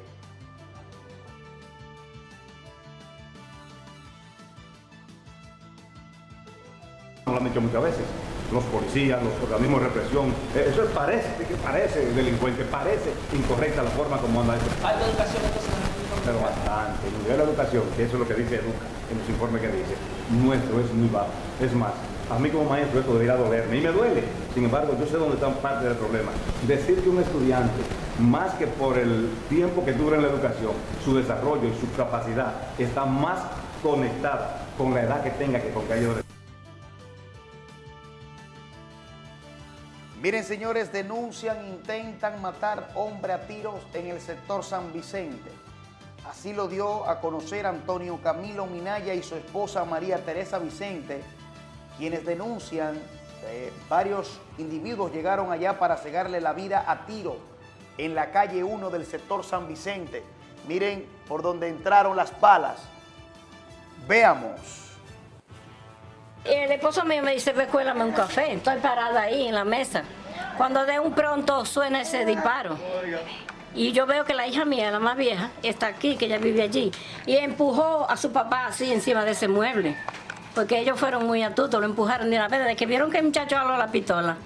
Speaker 15: Lo han dicho muchas veces, los policías, los organismos de represión, eh, eso parece, parece delincuente, parece incorrecta la forma como anda
Speaker 16: eso. ¿Hay educación entonces
Speaker 15: pero bastante. El nivel de educación, que eso es lo que dice Educa, en los informes que dice, nuestro es muy bajo. Es más, a mí como maestro esto debería dolerme y me duele. Sin embargo, yo sé dónde está parte del problema. Decir que un estudiante, más que por el tiempo que dura en la educación, su desarrollo y su capacidad está más conectada con la edad que tenga que con que haya
Speaker 6: Miren, señores, denuncian, intentan matar hombre a tiros en el sector San Vicente. Así lo dio a conocer Antonio Camilo Minaya y su esposa María Teresa Vicente, quienes denuncian que varios individuos llegaron allá para cegarle la vida a tiro en la calle 1 del sector San Vicente. Miren por donde entraron las balas. Veamos.
Speaker 17: El esposo mío me dice, ve, cuélame un café. Estoy parada ahí en la mesa. Cuando de un pronto suena ese disparo. Y yo veo que la hija mía, la más vieja, está aquí, que ella vive allí. Y empujó a su papá así encima de ese mueble. Porque ellos fueron muy astutos, lo empujaron de una vez. Desde que vieron que el muchacho jaló la pistola,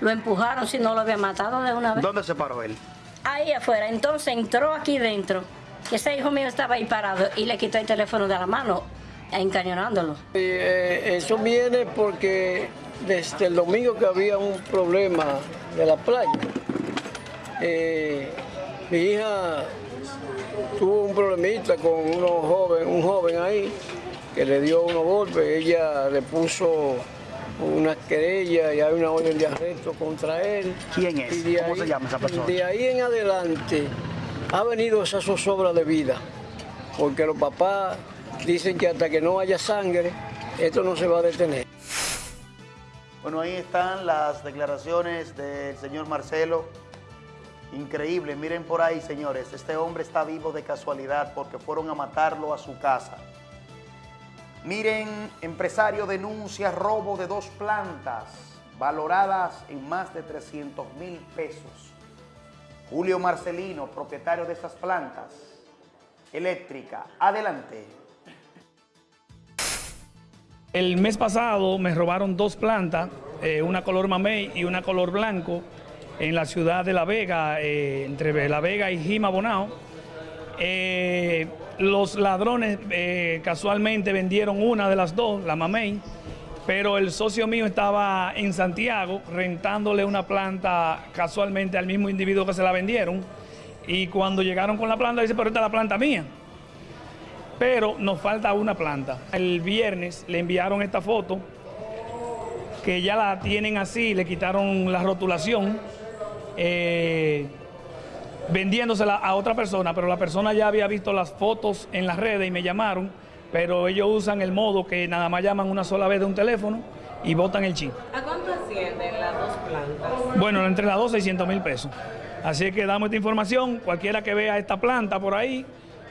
Speaker 17: lo empujaron si no lo había matado de una vez.
Speaker 6: ¿Dónde se paró él?
Speaker 17: Ahí afuera. Entonces entró aquí dentro. Ese hijo mío estaba ahí parado y le quitó el teléfono de la mano, encañonándolo.
Speaker 18: Y, eh, eso viene porque desde el domingo que había un problema de la playa, eh, mi hija tuvo un problemita con unos joven, un joven ahí que le dio unos golpes, ella le puso una querella y hay una orden de arresto contra él.
Speaker 6: ¿Quién es?
Speaker 18: Y
Speaker 6: ¿Cómo se llama esa persona?
Speaker 18: De ahí en adelante ha venido esa zozobra de vida, porque los papás dicen que hasta que no haya sangre, esto no se va a detener.
Speaker 6: Bueno, ahí están las declaraciones del señor Marcelo. Increíble, miren por ahí, señores. Este hombre está vivo de casualidad porque fueron a matarlo a su casa. Miren, empresario denuncia robo de dos plantas valoradas en más de 300 mil pesos. Julio Marcelino, propietario de estas plantas eléctrica. Adelante.
Speaker 19: El mes pasado me robaron dos plantas, eh, una color mamey y una color blanco, en la ciudad de La Vega, eh, entre La Vega y Jima Bonao. Eh, los ladrones eh, casualmente vendieron una de las dos, la mamey, pero el socio mío estaba en Santiago rentándole una planta casualmente al mismo individuo que se la vendieron. Y cuando llegaron con la planta, dice, pero esta es la planta mía pero nos falta una planta. El viernes le enviaron esta foto, que ya la tienen así, le quitaron la rotulación, eh, vendiéndosela a otra persona, pero la persona ya había visto las fotos en las redes y me llamaron, pero ellos usan el modo que nada más llaman una sola vez de un teléfono y botan el chip.
Speaker 20: ¿A cuánto ascienden las dos plantas?
Speaker 19: Bueno, entre las dos, 600 mil pesos. Así que damos esta información, cualquiera que vea esta planta por ahí,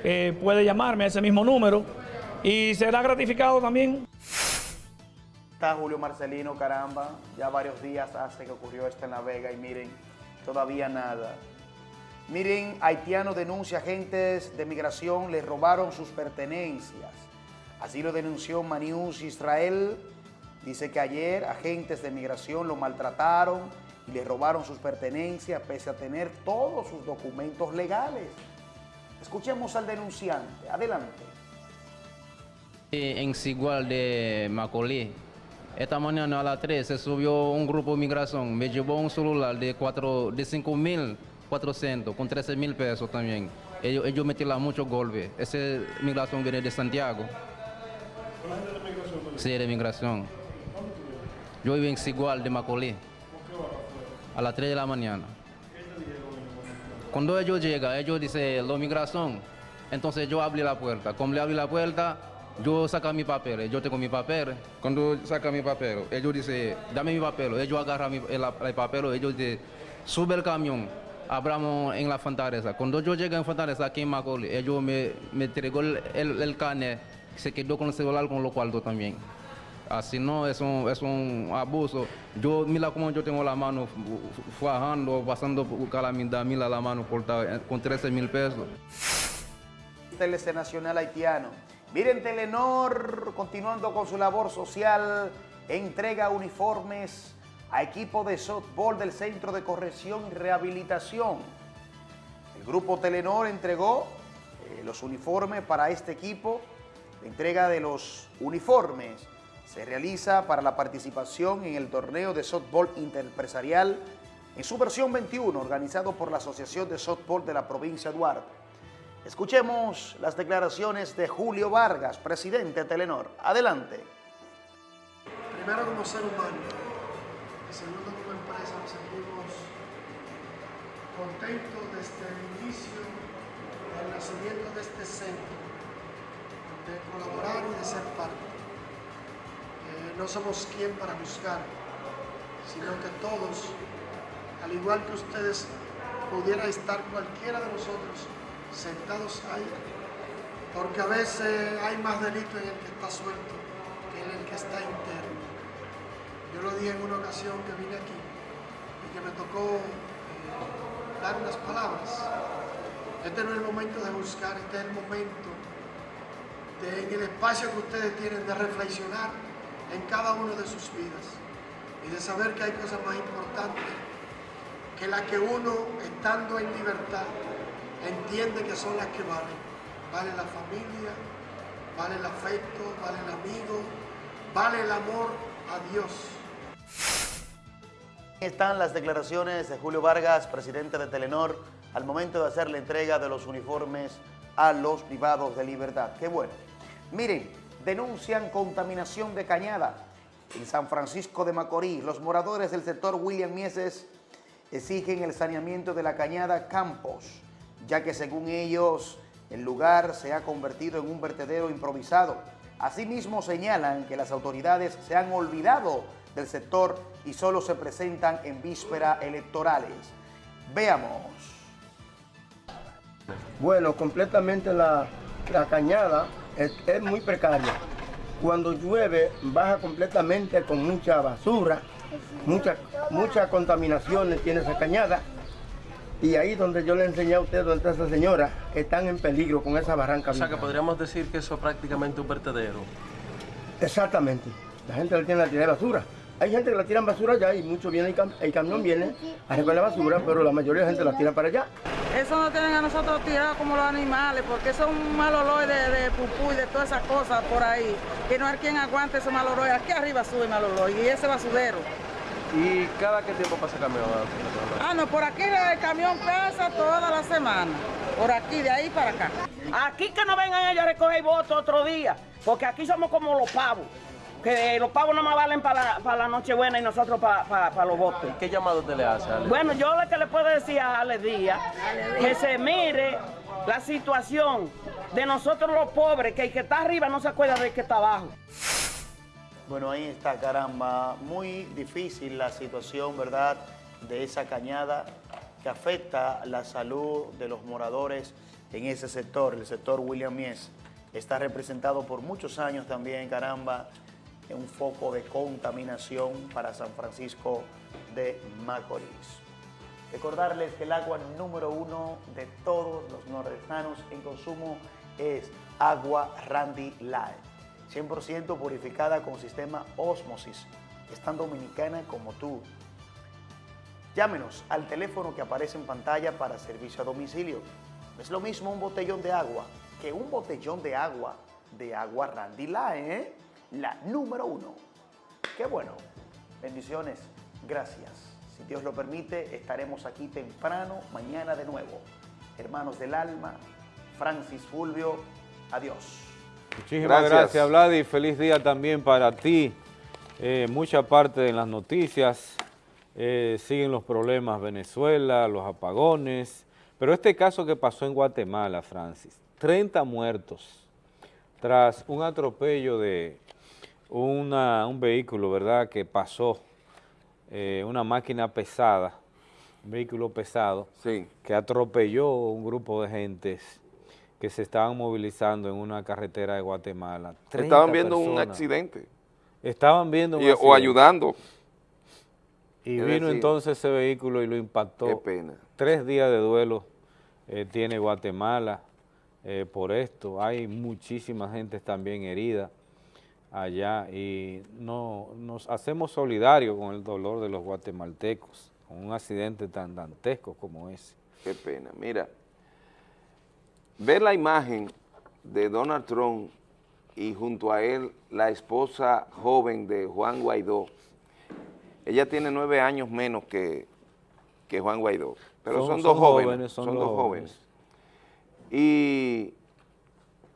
Speaker 19: eh, puede llamarme a ese mismo número y será gratificado también.
Speaker 6: Está Julio Marcelino, caramba, ya varios días hace que ocurrió esto en La Vega y miren, todavía nada. Miren, haitiano denuncia agentes de migración le robaron sus pertenencias. Así lo denunció Manius Israel. Dice que ayer agentes de migración lo maltrataron y le robaron sus pertenencias pese a tener todos sus documentos legales. Escuchemos al denunciante. Adelante.
Speaker 21: En Sigual de Macolí, esta mañana a las 3 se subió un grupo de migración, me llevó un celular de, cuatro, de 5.400 con 13 mil pesos también. Ellos, ellos metieron muchos golpes. Esa migración viene de Santiago. Sí, de migración. Yo vivo en Sigual de Macolí, a las 3 de la mañana. Cuando ellos llegan, ellos dicen, la migración. Entonces yo abrí la puerta. Como le abrí la puerta, yo saco mi papel. Yo tengo mi papel. Cuando saca mi papel, ellos dicen, dame mi papel. Ellos agarran el, el papel. Ellos dicen, sube el camión. Abramos en la Fortaleza. Cuando yo llegué en Fortaleza, aquí en Macaulay, ellos me, me entregó el, el, el. Se quedó con el celular con los cuartos también. Así no, es un, abuso. Yo, mira cómo yo tengo la mano fajando, pasando calamidad, mira la mano cortada eh, con 13 mil pesos.
Speaker 6: TLC Nacional Haitiano. Miren, Telenor, continuando con su labor social, entrega uniformes a equipo de softball del Centro de Corrección y Rehabilitación. El grupo Telenor entregó eh, los uniformes para este equipo. La entrega de los uniformes se realiza para la participación en el torneo de softball interempresarial en su versión 21, organizado por la Asociación de Softball de la provincia de Duarte. Escuchemos las declaraciones de Julio Vargas, presidente de Telenor. Adelante.
Speaker 22: Primero como ser humano segundo como empresa nos sentimos contentos desde el inicio del nacimiento de este centro, de colaborar y de ser parte. Eh, no somos quien para buscar, sino que todos, al igual que ustedes, pudiera estar cualquiera de nosotros sentados ahí, porque a veces hay más delito en el que está suelto que en el que está interno. Yo lo dije en una ocasión que vine aquí y que me tocó eh, dar unas palabras. Este no es el momento de buscar, este es el momento en el espacio que ustedes tienen de reflexionar en cada una de sus vidas y de saber que hay cosas más importantes que las que uno, estando en libertad, entiende que son las que valen. Vale la familia, vale el afecto, vale el amigo, vale el amor a Dios.
Speaker 6: Están las declaraciones de Julio Vargas, presidente de Telenor, al momento de hacer la entrega de los uniformes a los privados de libertad. Qué bueno. Miren, denuncian contaminación de cañada en San Francisco de Macorís. Los moradores del sector William Mieses exigen el saneamiento de la cañada Campos, ya que según ellos el lugar se ha convertido en un vertedero improvisado. Asimismo señalan que las autoridades se han olvidado del sector y solo se presentan en víspera electorales. Veamos.
Speaker 23: Bueno, completamente la, cañada es, muy precaria. Cuando llueve baja completamente con mucha basura, mucha, mucha contaminación tiene esa cañada. Y ahí donde yo le enseñé a usted, donde está esa señora, están en peligro con esa barranca.
Speaker 4: O sea que podríamos decir que eso es prácticamente un vertedero.
Speaker 23: Exactamente. La gente la tiene la tirar de basura. Hay gente que la tiran basura allá y mucho viene, el, cam- el camión viene a recoger la basura, pero la mayoría de la gente la tira para allá.
Speaker 24: Eso nos tienen a nosotros tirados como los animales, porque eso es un mal olor de, de pupú y de todas esas cosas por ahí. Que no hay quien aguante ese mal olor. Aquí arriba sube mal olor y ese basurero.
Speaker 4: ¿Y cada qué tiempo pasa el camión?
Speaker 24: Ah, no, por aquí el camión pasa toda la semana. Por aquí, de ahí para acá.
Speaker 25: Aquí que no vengan ellos a recoger votos otro día, porque aquí somos como los pavos, que los pavos no más valen para la, para la Nochebuena y nosotros para, para, para los votos.
Speaker 4: ¿Qué llamado usted le hace, Ale?
Speaker 25: Bueno, yo lo que le puedo decir a Ale Díaz, que se mire la situación de nosotros los pobres, que el que está arriba no se acuerda del que está abajo.
Speaker 6: Bueno, ahí está, caramba. Muy difícil la situación, ¿verdad?, de esa cañada que afecta la salud de los moradores en ese sector, el sector William Mies. Está representado por muchos años también, caramba, en un foco de contaminación para San Francisco de Macorís. Recordarles que el agua número uno de todos los nordestanos en consumo es agua Randy Light. 100% purificada con sistema Osmosis. Es tan dominicana como tú. Llámenos al teléfono que aparece en pantalla para servicio a domicilio. Es lo mismo un botellón de agua que un botellón de agua de agua Randy Light, ¿eh? La número uno. Qué bueno. Bendiciones. Gracias. Si Dios lo permite, estaremos aquí temprano, mañana de nuevo. Hermanos del alma, Francis Fulvio, adiós.
Speaker 2: Muchísimas
Speaker 1: Gracias.
Speaker 2: gracias, Vladi. Feliz día también para ti. Eh, mucha parte de las noticias eh, siguen los problemas Venezuela, los apagones, pero este caso que pasó en Guatemala, Francis, 30 muertos tras un atropello de una- un vehículo, ¿verdad?, que pasó, eh, una máquina pesada, un vehículo pesado, que atropelló un grupo de gentes que se estaban movilizando en una carretera de Guatemala. 30
Speaker 1: Estaban viendo un accidente.
Speaker 2: Estaban viendo un
Speaker 1: Y- o
Speaker 2: accidente.
Speaker 1: ayudando.
Speaker 2: Y
Speaker 1: Es
Speaker 2: vino
Speaker 1: decir,
Speaker 2: entonces ese vehículo y lo impactó.
Speaker 1: Qué pena.
Speaker 2: Tres días de duelo eh, tiene Guatemala eh, por esto. Hay muchísima gente también herida. allá y no, nos hacemos solidarios con el dolor de los guatemaltecos, con un accidente tan dantesco como ese.
Speaker 1: Qué pena. Mira, ver la imagen de Donald Trump y junto a él la esposa joven de Juan Guaidó, ella tiene nueve años menos que, que Juan Guaidó, pero son, dos jóvenes, son, dos jóvenes. Y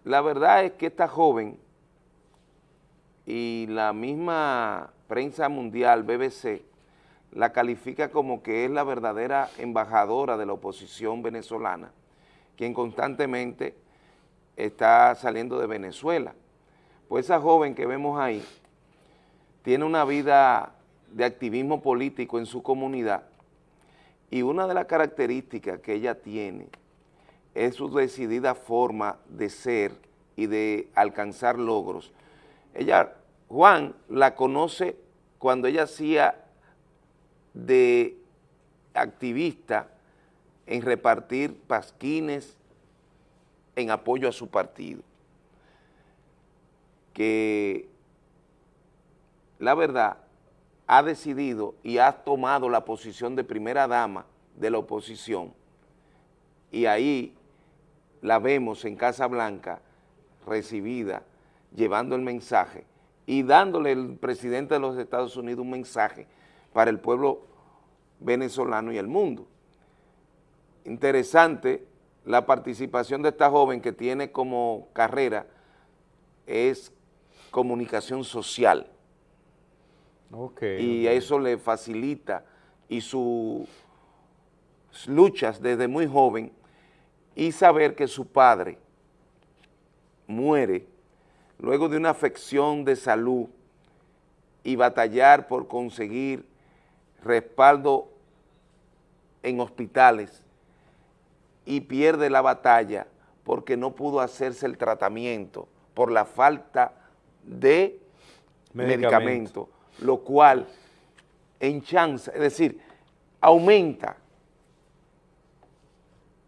Speaker 1: la verdad es que esta joven y la misma prensa mundial, BBC, la califica como que es la verdadera embajadora de la oposición venezolana, quien constantemente está saliendo de Venezuela. Pues esa joven que vemos ahí tiene una vida de activismo político en su comunidad y una de las características que ella tiene es su decidida forma de ser y de alcanzar logros. Ella, Juan la conoce cuando ella hacía de activista en repartir pasquines en apoyo a su partido. Que la verdad ha decidido y ha tomado la posición de primera dama de la oposición y ahí la vemos en Casa Blanca recibida, llevando el mensaje y dándole el presidente de los Estados Unidos un mensaje para el pueblo venezolano y el mundo. Interesante la participación de esta joven que tiene como carrera es comunicación social. y eso le facilita y sus luchas desde muy joven y saber que su padre muere luego de una afección de salud y batallar por conseguir respaldo en hospitales y pierde la batalla porque no pudo hacerse el tratamiento por la falta de medicamento, lo cual en chance, es decir, aumenta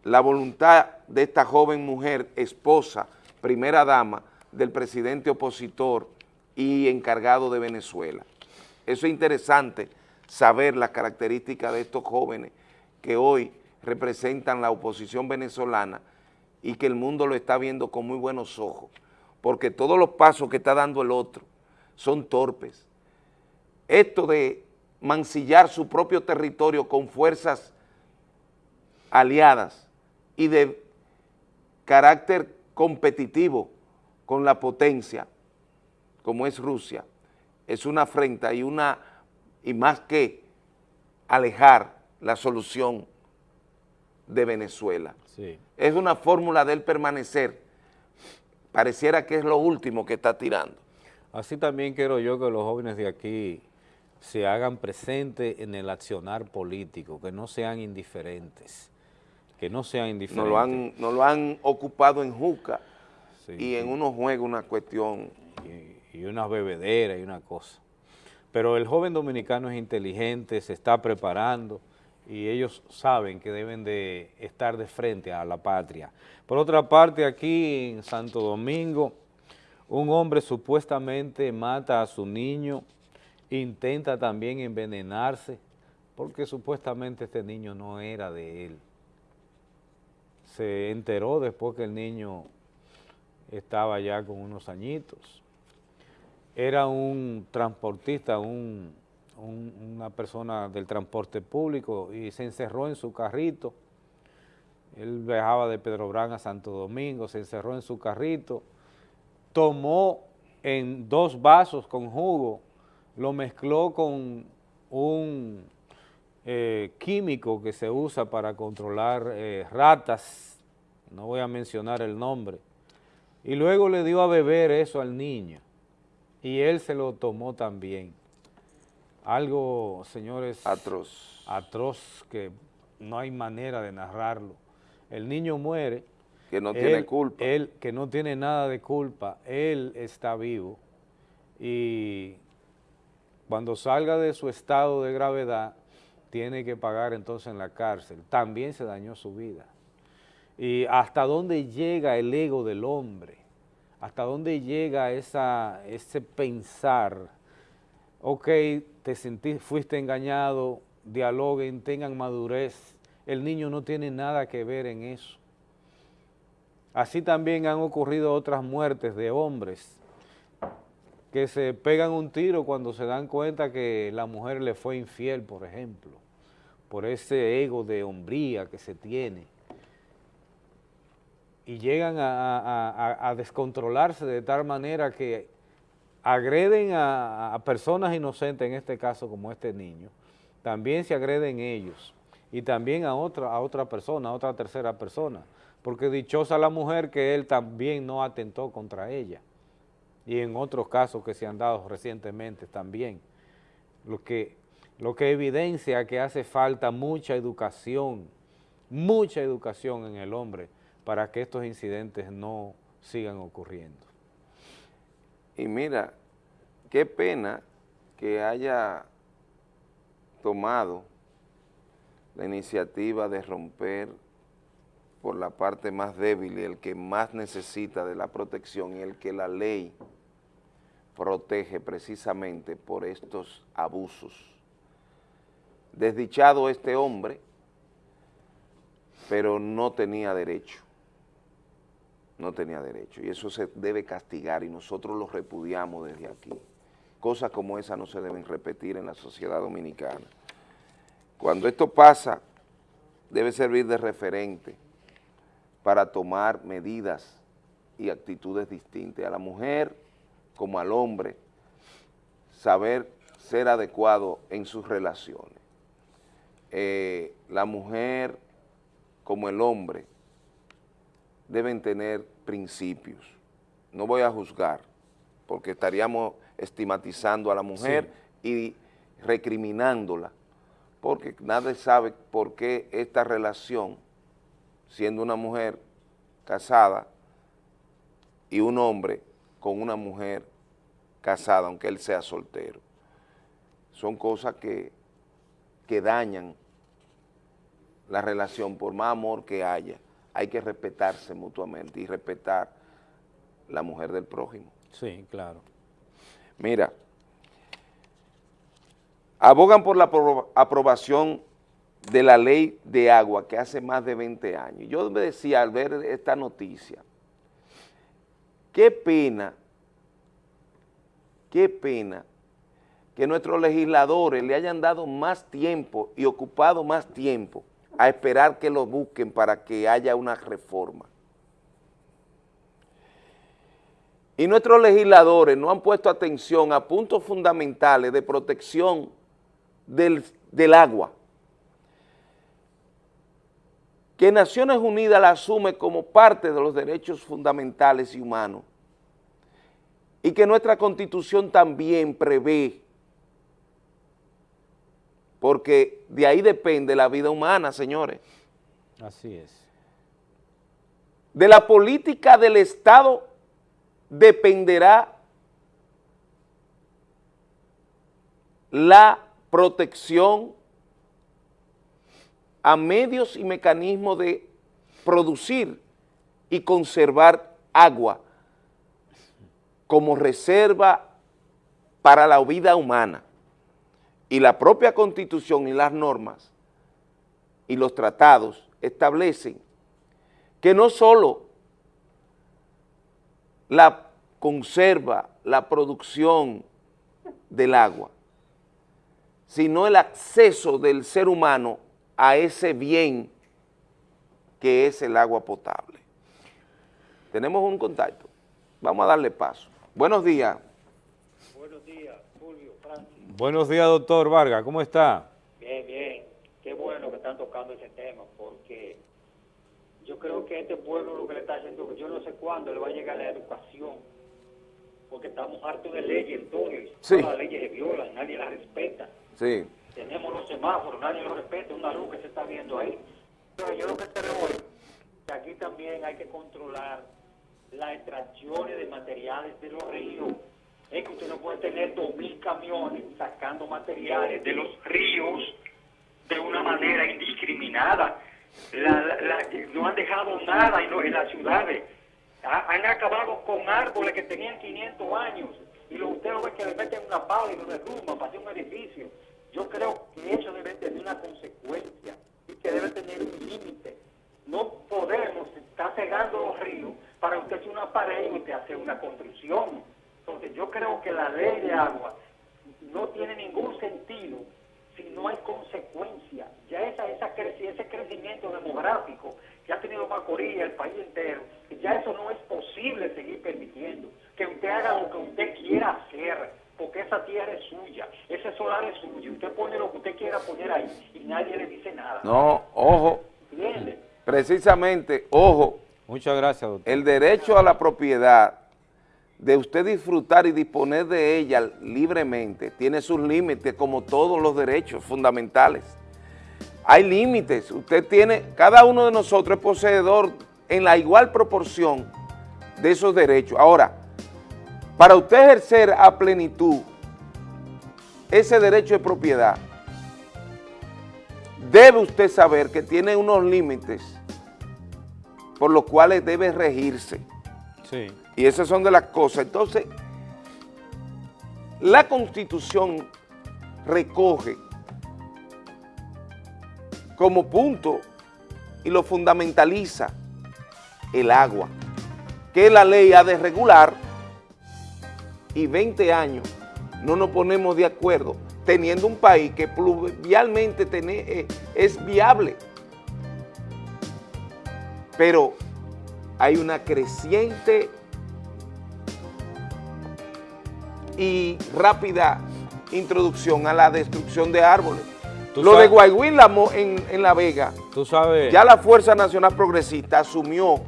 Speaker 1: la voluntad de esta joven mujer, esposa, primera dama del presidente opositor y encargado de Venezuela. Eso es interesante saber las características de estos jóvenes que hoy representan la oposición venezolana y que el mundo lo está viendo con muy buenos ojos, porque todos los pasos que está dando el otro son torpes. Esto de mancillar su propio territorio con fuerzas aliadas y de carácter competitivo con la potencia, como es Rusia, es una afrenta y una, y más que alejar la solución de Venezuela. Es una fórmula del permanecer, pareciera que es lo último que está tirando.
Speaker 2: Así también quiero yo que los jóvenes de aquí se hagan presentes en el accionar político, que no sean indiferentes, que no sean indiferentes.
Speaker 1: Nos lo han, lo han ocupado en Juca y en unos juegos una cuestión.
Speaker 2: Y, y una bebedera y una cosa. Pero el joven dominicano es inteligente, se está preparando, y ellos saben que deben de estar de frente a la patria. Por otra parte, aquí en Santo Domingo, un hombre supuestamente mata a su niño, intenta también envenenarse, porque supuestamente este niño no era de él. Se enteró después que el niño estaba ya con unos añitos. Era un transportista, un una persona del transporte público y se encerró en su carrito. Él viajaba de Pedro Brán a Santo Domingo, se encerró en su carrito, tomó en dos vasos con jugo, lo mezcló con un eh, químico que se usa para controlar eh, ratas, no voy a mencionar el nombre, y luego le dio a beber eso al niño, y él se lo tomó también algo, señores...
Speaker 1: Atroz.
Speaker 2: Atroz, que no hay manera de narrarlo. El niño muere.
Speaker 1: Que no tiene culpa.
Speaker 2: Él, que no tiene nada de culpa, él está vivo y cuando salga de su estado de gravedad, tiene que pagar entonces en la cárcel. También se dañó su vida. Y hasta dónde llega el ego del hombre, ¿Hasta dónde llega esa, ese pensar? Ok, te sentí, fuiste engañado, dialoguen, tengan madurez. El niño no tiene nada que ver en eso. Así también han ocurrido otras muertes de hombres que se pegan un tiro cuando se dan cuenta que la mujer le fue infiel, por ejemplo, por ese ego de hombría que se tiene. Y llegan a, descontrolarse de tal manera que agreden a, personas inocentes, en este caso como este niño, también se agreden ellos y también a otra, a otra persona, a otra tercera persona, porque dichosa la mujer que él también no atentó contra ella y en otros casos que se han dado recientemente también, lo que, lo que evidencia que hace falta mucha educación, mucha educación en el hombre para que estos incidentes no sigan ocurriendo.
Speaker 1: Y mira, qué pena que haya tomado la iniciativa de romper por la parte más débil y el que más necesita de la protección y el que la ley protege precisamente por estos abusos. Desdichado este hombre, pero no tenía derecho, no tenía derecho, y eso se debe castigar y nosotros lo repudiamos desde aquí. Cosas como esa no se deben repetir en la sociedad dominicana. Cuando esto pasa, debe servir de referente para tomar medidas y actitudes distintas. A la mujer como al hombre, saber ser adecuado en sus relaciones. Eh, la mujer como el hombre deben tener principios. No voy a juzgar, porque estaríamos estigmatizando a la mujer y recriminándola, porque nadie sabe por qué esta relación, siendo una mujer casada y un hombre, con una mujer casada, aunque él sea soltero. Son cosas que, que dañan la relación, por más amor que haya, hay que respetarse mutuamente y respetar la mujer del prójimo.
Speaker 2: Sí, claro.
Speaker 1: Mira, abogan por la aprobación de la ley de agua que hace más de 20 años. Yo me decía al ver esta noticia, Qué pena, qué pena que nuestros legisladores le hayan dado más tiempo y ocupado más tiempo a esperar que lo busquen para que haya una reforma. Y nuestros legisladores no han puesto atención a puntos fundamentales de protección del, del agua, que Naciones Unidas la asume como parte de los derechos fundamentales y humanos y que nuestra Constitución también prevé, porque de ahí depende la vida humana, señores.
Speaker 2: Así es.
Speaker 1: De la política del Estado dependerá la protección a medios y mecanismos de producir y conservar agua como reserva para la vida humana. Y la propia Constitución y las normas y los tratados establecen que no solo la conserva, la producción del agua, sino el acceso del ser humano a ese bien que es el agua potable. Tenemos un contacto. Vamos a darle paso. Buenos días.
Speaker 26: Buenos días, Fulvio, Francis.
Speaker 2: Buenos días, doctor Vargas. ¿Cómo está?
Speaker 26: Bien, bien. Qué bueno que están tocando ese tema, porque yo creo que este pueblo lo que le está haciendo, yo no sé cuándo le va a llegar la educación, porque estamos hartos de leyes, todas las leyes se violan, nadie las respeta.
Speaker 1: Sí
Speaker 26: tenemos los semáforos, nadie los respeta, una luz que se está viendo ahí. Pero yo lo que creo es que aquí también hay que controlar las extracciones de materiales de los ríos. Es que usted no puede tener dos mil camiones sacando materiales de los ríos de una manera indiscriminada. no han dejado nada en, en las ciudades. Ha- Han acabado con árboles que tenían 500 años y lo, usted lo ve que le meten una pala y lo derrumban para hacer un edificio. Yo creo que eso debe tener una consecuencia y que debe tener un límite. No podemos estar cegando los ríos para usted hacer una pared y usted hacer una construcción. Entonces yo creo que la ley de agua no tiene ningún sentido si no hay consecuencia. Ya esa, esa creci- ese crecimiento demográfico que ha tenido Macorís, el país entero, ya eso no es posible seguir permitiendo. Que usted haga lo que usted quiera hacer, porque esa tierra es suya, ese solar es suyo, usted pone lo que usted quiera poner ahí y nadie le dice nada.
Speaker 1: No, ojo,
Speaker 26: ¿Entiende?
Speaker 1: precisamente, ojo,
Speaker 2: Muchas gracias, doctor.
Speaker 1: el derecho a la propiedad de usted disfrutar y disponer de ella libremente tiene sus límites como todos los derechos fundamentales. Hay límites, usted tiene, cada uno de nosotros es poseedor en la igual proporción de esos derechos. Ahora, para usted ejercer a plenitud ese derecho de propiedad, debe usted saber que tiene unos límites por los cuales debe regirse.
Speaker 2: Sí.
Speaker 1: Y esas son de las cosas. Entonces, la Constitución recoge como punto y lo fundamentaliza el agua, que la ley ha de regular y 20 años no nos ponemos de acuerdo teniendo un país que pluvialmente eh, es viable. Pero hay una creciente y rápida introducción a la destrucción de árboles.
Speaker 2: Tú
Speaker 1: Lo
Speaker 2: sabes-
Speaker 1: de Guayguín en, en La Vega,
Speaker 2: Tú sabes,
Speaker 1: ya la Fuerza Nacional Progresista asumió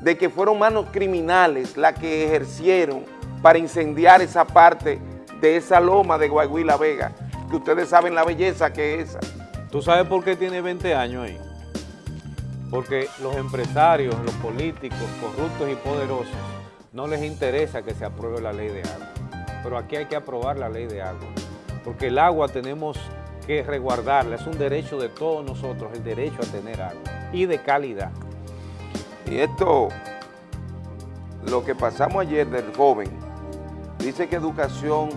Speaker 1: de que fueron manos criminales las que ejercieron para incendiar esa parte de esa loma de Guayguí La Vega, que ustedes saben la belleza que es esa.
Speaker 2: ¿tú sabes por qué tiene 20 años ahí? Porque los empresarios, los políticos corruptos y poderosos, no les interesa que se apruebe la ley de agua. Pero aquí hay que aprobar la ley de agua. Porque el agua tenemos que resguardarla, es un derecho de todos nosotros, el derecho a tener agua y de calidad.
Speaker 1: Y esto, lo que pasamos ayer del joven, dice que educación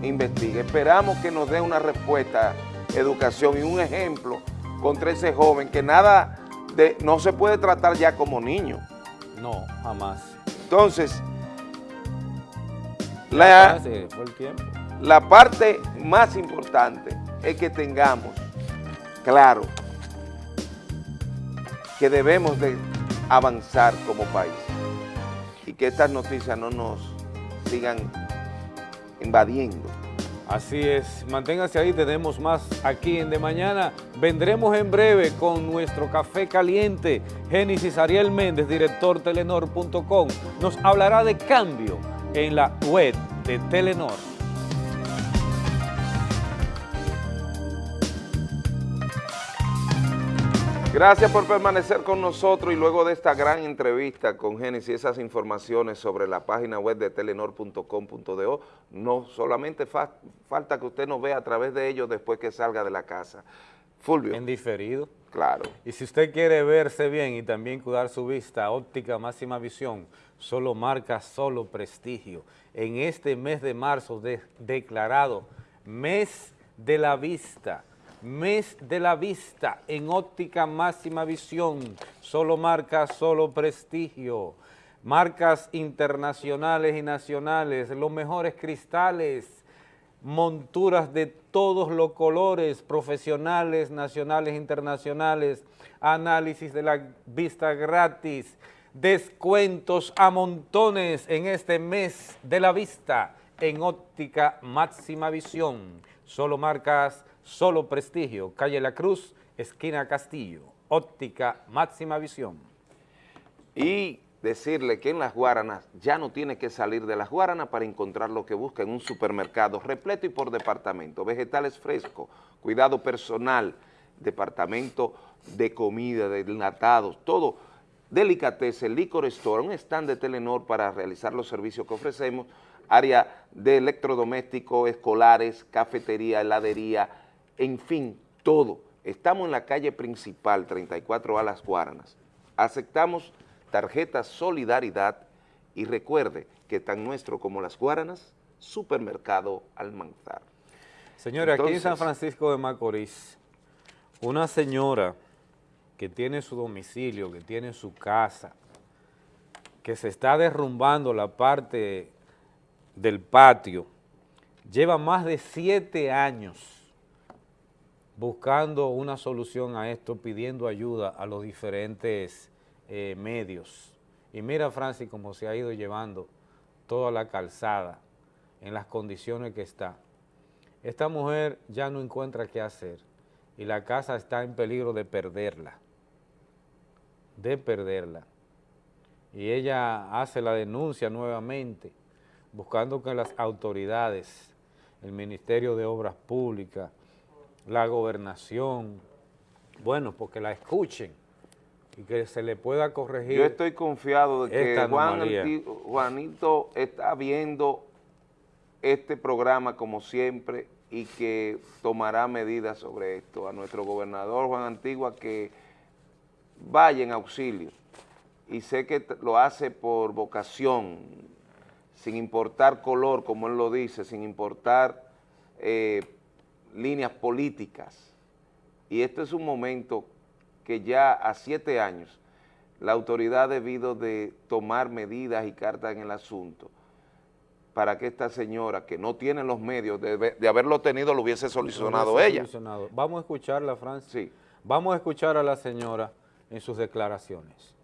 Speaker 1: investiga. Esperamos que nos dé una respuesta, educación y un ejemplo contra ese joven que nada de, no se puede tratar ya como niño.
Speaker 2: No, jamás.
Speaker 1: Entonces, la parte más importante es que tengamos claro que debemos de avanzar como país y que estas noticias no nos sigan invadiendo.
Speaker 2: Así es, manténgase ahí, tenemos más aquí en De Mañana. Vendremos en breve con nuestro café caliente. Génesis Ariel Méndez, director telenor.com, nos hablará de cambio en la web de Telenor.
Speaker 1: Gracias por permanecer con nosotros y luego de esta gran entrevista con Génesis, esas informaciones sobre la página web de telenor.com.do, no solamente fa- falta que usted nos vea a través de ellos después que salga de la casa. Fulvio.
Speaker 2: En diferido.
Speaker 1: Claro.
Speaker 2: Y si usted quiere verse bien y también cuidar su vista, óptica máxima visión, solo marca, solo prestigio. En este mes de marzo de- declarado mes de la vista, mes de la vista en óptica máxima visión, solo marca, solo prestigio. Marcas internacionales y nacionales, los mejores cristales, monturas de todos los colores, profesionales, nacionales, internacionales, análisis de la vista gratis, descuentos a montones en este mes de la vista en óptica máxima visión. Solo marcas, solo prestigio. Calle La Cruz, esquina Castillo. Óptica máxima visión.
Speaker 1: Y decirle que en Las Guaranas ya no tiene que salir de Las Guaranas para encontrar lo que busca en un supermercado repleto y por departamento, vegetales frescos, cuidado personal, departamento de comida, de enlatados, todo, delicatessen, licor store, un stand de Telenor para realizar los servicios que ofrecemos, área de electrodomésticos, escolares, cafetería, heladería, en fin, todo. Estamos en la calle principal, 34A Las Guaranas. Aceptamos tarjeta Solidaridad y recuerde que tan nuestro como las Guaranas, Supermercado Almanzar.
Speaker 2: Señores, aquí en San Francisco de Macorís, una señora que tiene su domicilio, que tiene su casa, que se está derrumbando la parte del patio, lleva más de siete años buscando una solución a esto, pidiendo ayuda a los diferentes eh, medios. Y mira, Francis, cómo se ha ido llevando toda la calzada en las condiciones que está. Esta mujer ya no encuentra qué hacer y la casa está en peligro de perderla, de perderla. Y ella hace la denuncia nuevamente, buscando que las autoridades, el Ministerio de Obras Públicas, la gobernación, bueno, porque la escuchen y que se le pueda corregir.
Speaker 1: Yo estoy confiado de que Juan Juanito está viendo este programa como siempre y que tomará medidas sobre esto. A nuestro gobernador Juan Antigua que vaya en auxilio y sé que lo hace por vocación, sin importar color, como él lo dice, sin importar eh, líneas políticas. Y este es un momento que ya a siete años la autoridad ha debido de tomar medidas y cartas en el asunto para que esta señora, que no tiene los medios de, de haberlo tenido, lo hubiese solucionado ella.
Speaker 2: solucionado. Vamos a escucharla, Francis.
Speaker 1: Sí.
Speaker 2: Vamos a escuchar a la señora en sus declaraciones.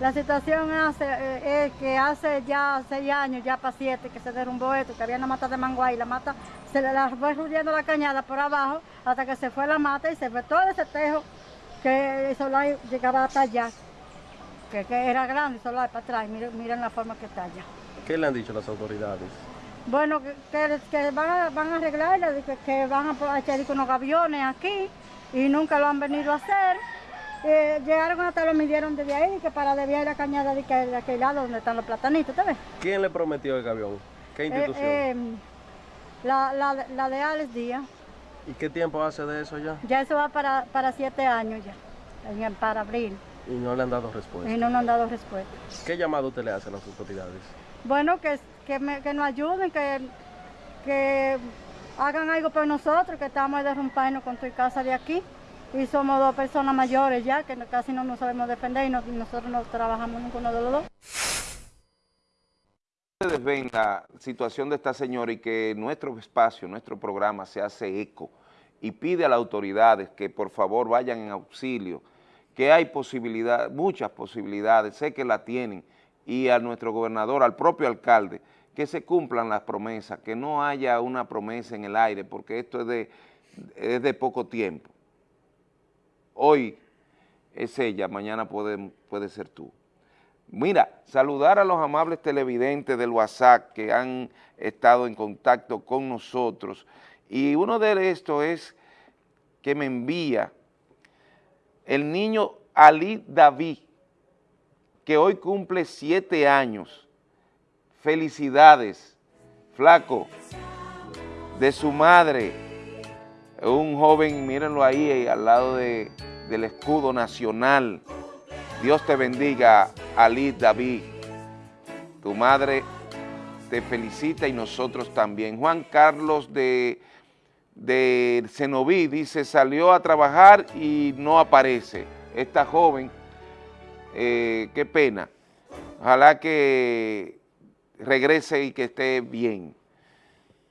Speaker 27: La situación hace, eh, es que hace ya seis años, ya para siete, que se derrumbó esto, que había una mata de manguay, la mata se le la fue rugiendo la cañada por abajo hasta que se fue la mata y se fue todo ese tejo que el solar llegaba hasta allá, que, que era grande el solar para atrás, miren, miren la forma que está allá.
Speaker 4: ¿Qué le han dicho las autoridades?
Speaker 27: Bueno, que, que, que van, a, van a arreglarla, que, que van a echar unos aviones aquí y nunca lo han venido a hacer. Eh, llegaron hasta lo midieron desde ahí, que para desviar la cañada de, que- de aquel lado donde están los platanitos, ¿te ves?
Speaker 4: ¿Quién le prometió el avión? ¿Qué institución?
Speaker 27: Eh, eh, la, la, la de Alex Díaz,
Speaker 4: ¿Y qué tiempo hace de eso ya?
Speaker 27: ya eso va para, para siete años ya, para abril,
Speaker 4: Y no le han dado respuesta.
Speaker 27: y no nos han dado respuesta.
Speaker 4: ¿Qué llamado usted le hace a las autoridades?
Speaker 27: Bueno, que, que, me- que nos ayuden, que, que hagan algo por nosotros, que estamos de rompernos con tu casa de aquí. Y somos dos personas mayores ya, que casi no nos sabemos defender y, no- y nosotros no trabajamos ninguno de los dos.
Speaker 1: ustedes ven la situación de esta señora y que nuestro espacio, nuestro programa se hace eco y pide a las autoridades que por favor vayan en auxilio, que hay posibilidades, muchas posibilidades, sé que la tienen, y a nuestro gobernador, al propio alcalde, que se cumplan las promesas, que no haya una promesa en el aire, porque esto es de, es de poco tiempo. Hoy es ella, mañana puede, puede ser tú. Mira, saludar a los amables televidentes del WhatsApp que han estado en contacto con nosotros. Y uno de estos es que me envía el niño Ali David, que hoy cumple siete años. Felicidades, flaco, de su madre, un joven, mírenlo ahí, eh, al lado de- del escudo nacional. Dios te bendiga, Ali David. Tu madre te felicita y nosotros también. Juan Carlos de, de Cenoví dice, salió a trabajar y no aparece. Esta joven, eh, qué pena. Ojalá que regrese y que esté bien.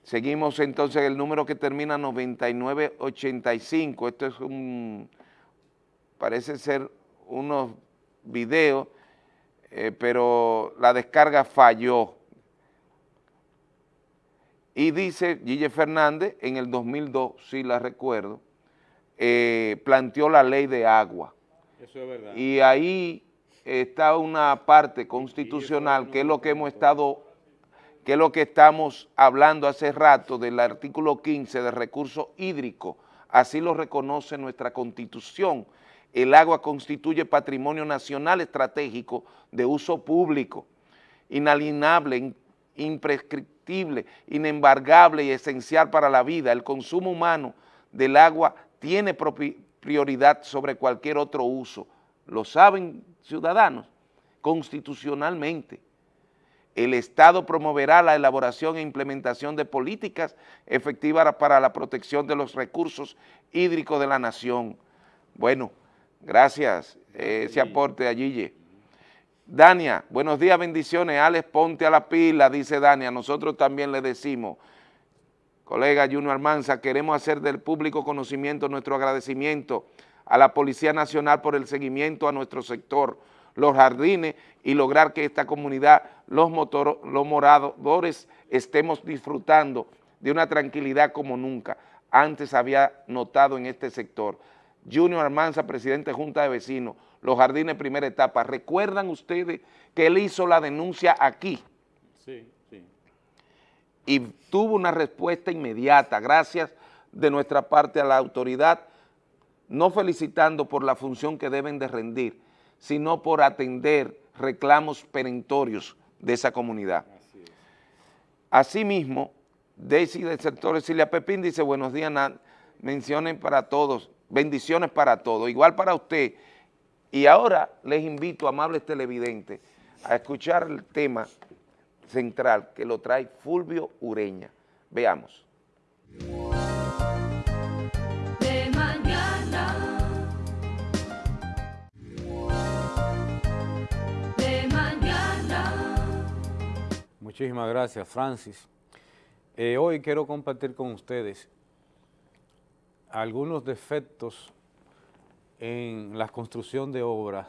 Speaker 1: Seguimos entonces el número que termina 9985. Esto es un, parece ser unos videos, eh, pero la descarga falló. Y dice Gille Fernández, en el 2002, sí la recuerdo, eh, planteó la ley de agua.
Speaker 2: Eso es verdad.
Speaker 1: Y ahí está una parte constitucional que es lo que hemos estado, que es lo que estamos hablando hace rato del artículo 15 de recurso hídrico. Así lo reconoce nuestra constitución. El agua constituye patrimonio nacional estratégico de uso público, inalienable, in- imprescriptible, inembargable y esencial para la vida. El consumo humano del agua tiene prioridad sobre cualquier otro uso. ¿Lo saben, ciudadanos? constitucionalmente. El Estado promoverá la elaboración e implementación de políticas efectivas para la protección de los recursos hídricos de la nación. Bueno, gracias eh, ese aporte a Gille. Dania, buenos días, bendiciones. Alex, ponte a la pila, dice Dania. Nosotros también le decimos, colega Junior Almanza, queremos hacer del público conocimiento nuestro agradecimiento a la Policía Nacional por el seguimiento a nuestro sector, los jardines y lograr que esta comunidad, los, motor, los moradores, estemos disfrutando de una tranquilidad como nunca antes había notado en este sector. Junior Almanza, presidente de Junta de Vecinos, los jardines primera etapa. ¿Recuerdan ustedes que él hizo la denuncia aquí?
Speaker 2: Sí, sí.
Speaker 1: Y tuvo una respuesta inmediata, gracias de nuestra parte a la autoridad, no felicitando por la función que deben de rendir, sino por atender reclamos perentorios de esa comunidad. Asimismo, Daisy del sector Silvia Pepín dice, buenos días, menciones para todos, bendiciones para todos, igual para usted, y ahora les invito, amables televidentes, a escuchar el tema central que lo trae Fulvio Ureña. Veamos.
Speaker 2: Muchísimas gracias, Francis. Eh, hoy quiero compartir con ustedes algunos defectos en la construcción de obras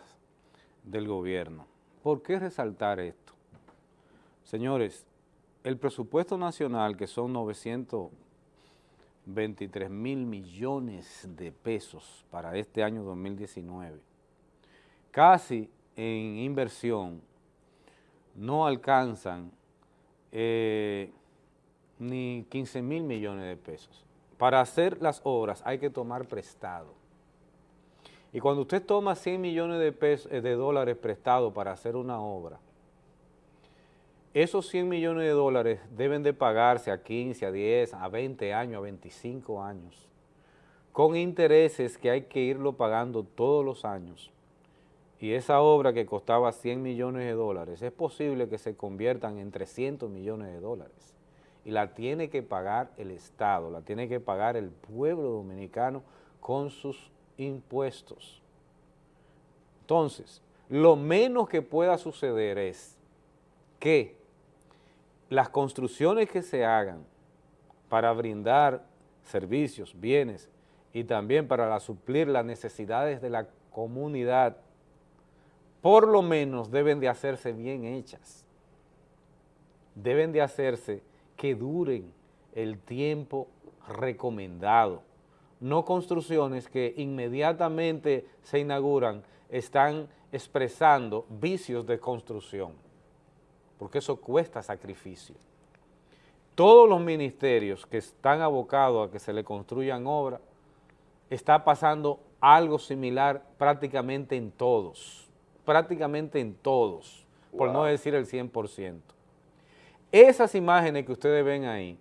Speaker 2: del gobierno. ¿Por qué resaltar esto? Señores, el presupuesto nacional, que son 923 mil millones de pesos para este año 2019, casi en inversión no alcanzan eh, ni 15 mil millones de pesos. Para hacer las obras hay que tomar prestado y cuando usted toma 100 millones de, pesos, eh, de dólares prestados para hacer una obra, esos 100 millones de dólares deben de pagarse a 15, a 10, a 20 años, a 25 años, con intereses que hay que irlo pagando todos los años. Y esa obra que costaba 100 millones de dólares, es posible que se conviertan en 300 millones de dólares. Y la tiene que pagar el Estado, la tiene que pagar el pueblo dominicano con sus impuestos. Entonces, lo menos que pueda suceder es que las construcciones que se hagan para brindar servicios, bienes y también para suplir las necesidades de la comunidad, por lo menos deben de hacerse bien hechas. Deben de hacerse que duren el tiempo recomendado no construcciones que inmediatamente se inauguran están expresando vicios de construcción, porque eso cuesta sacrificio. Todos los ministerios que están abocados a que se le construyan obras, está pasando algo similar prácticamente en todos, prácticamente en todos, por no decir el 100%. Esas imágenes que ustedes ven ahí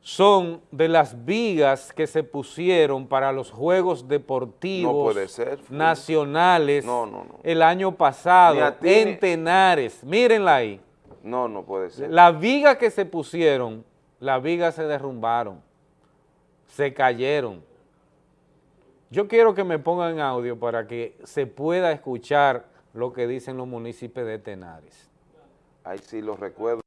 Speaker 2: son de las vigas que se pusieron para los Juegos Deportivos Nacionales el año pasado en Tenares. Mírenla ahí.
Speaker 1: No, no puede ser.
Speaker 2: Las vigas que se pusieron, las vigas se derrumbaron, se cayeron. Yo quiero que me pongan audio para que se pueda escuchar lo que dicen los municipios de Tenares.
Speaker 1: Ahí sí lo recuerdo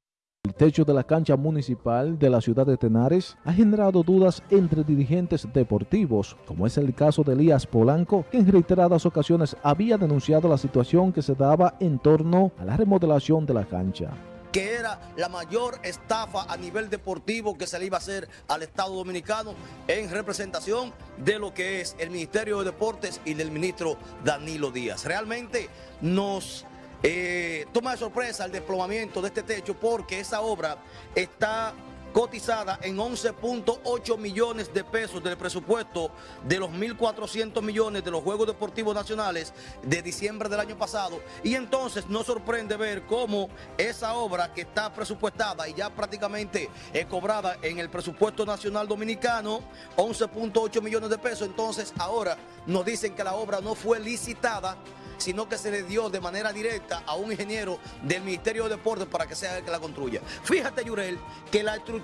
Speaker 28: techo de la cancha municipal de la ciudad de Tenares ha generado dudas entre dirigentes deportivos, como es el caso de Elías Polanco, que en reiteradas ocasiones había denunciado la situación que se daba en torno a la remodelación de la cancha
Speaker 29: que era la mayor estafa a nivel deportivo que se le iba a hacer al Estado Dominicano en representación de lo que es el Ministerio de Deportes y del ministro Danilo Díaz. Realmente nos eh, toma de sorpresa el desplomamiento de este techo porque esa obra está cotizada en 11.8 millones de pesos del presupuesto de los 1.400 millones de los Juegos Deportivos Nacionales de diciembre del año pasado. Y entonces no sorprende ver cómo esa obra que está presupuestada y ya prácticamente es cobrada en el presupuesto nacional dominicano, 11.8 millones de pesos, entonces ahora nos dicen que la obra no fue licitada sino que se le dio de manera directa a un ingeniero del Ministerio de Deportes para que sea el que la construya. Fíjate, Yurel, que la estructura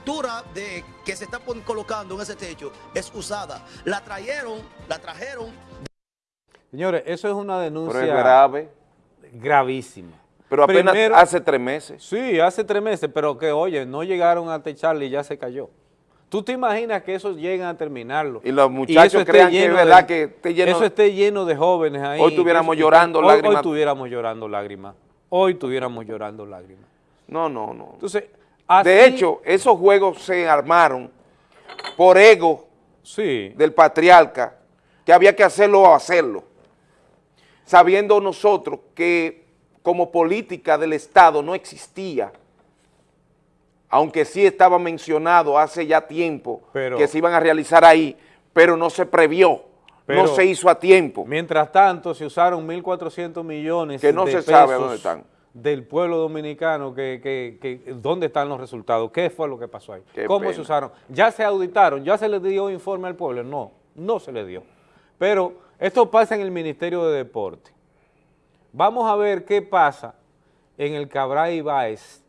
Speaker 29: de, que se está colocando en ese techo es usada. La trajeron, la trajeron
Speaker 2: Señores, eso es una denuncia
Speaker 1: Pero es grave.
Speaker 2: gravísima.
Speaker 1: Pero apenas
Speaker 2: Primero-
Speaker 1: hace tres meses.
Speaker 2: Sí, hace tres meses, pero que oye, no llegaron a techarle y ya se cayó. ¿Tú te imaginas que eso lleguen a terminarlo?
Speaker 1: Y los muchachos
Speaker 2: esté
Speaker 1: crean que es verdad
Speaker 2: de-
Speaker 1: que esté lleno-
Speaker 2: Eso esté lleno de jóvenes ahí.
Speaker 1: Hoy
Speaker 2: que
Speaker 1: tuviéramos
Speaker 2: eso-
Speaker 1: llorando
Speaker 2: hoy-
Speaker 1: lágrimas.
Speaker 2: Hoy tuviéramos llorando lágrimas. Hoy tuviéramos llorando lágrimas.
Speaker 1: No, no, no.
Speaker 2: Entonces,
Speaker 1: de hecho, esos juegos se armaron por ego del patriarca, que había que hacerlo o hacerlo, sabiendo nosotros que como política del Estado no existía, aunque sí estaba mencionado hace ya tiempo
Speaker 2: Pero-
Speaker 1: que se iban a realizar ahí, pero no se previó,
Speaker 2: Pero-
Speaker 1: no se hizo a tiempo.
Speaker 2: Mientras tanto, se usaron 1.400 millones
Speaker 1: Que no
Speaker 2: de
Speaker 1: se sabe
Speaker 2: pesos
Speaker 1: dónde están.
Speaker 2: Del pueblo dominicano, que, que- que- ¿dónde están los resultados? ¿Qué fue lo que pasó ahí?
Speaker 1: Qué
Speaker 2: ¿Cómo
Speaker 1: pena.
Speaker 2: se usaron? ¿Ya se auditaron? ¿Ya se les dio informe al pueblo? No, no se le dio. Pero esto pasa en el Ministerio de Deporte. Vamos a ver qué pasa en el Cabral Ibáez,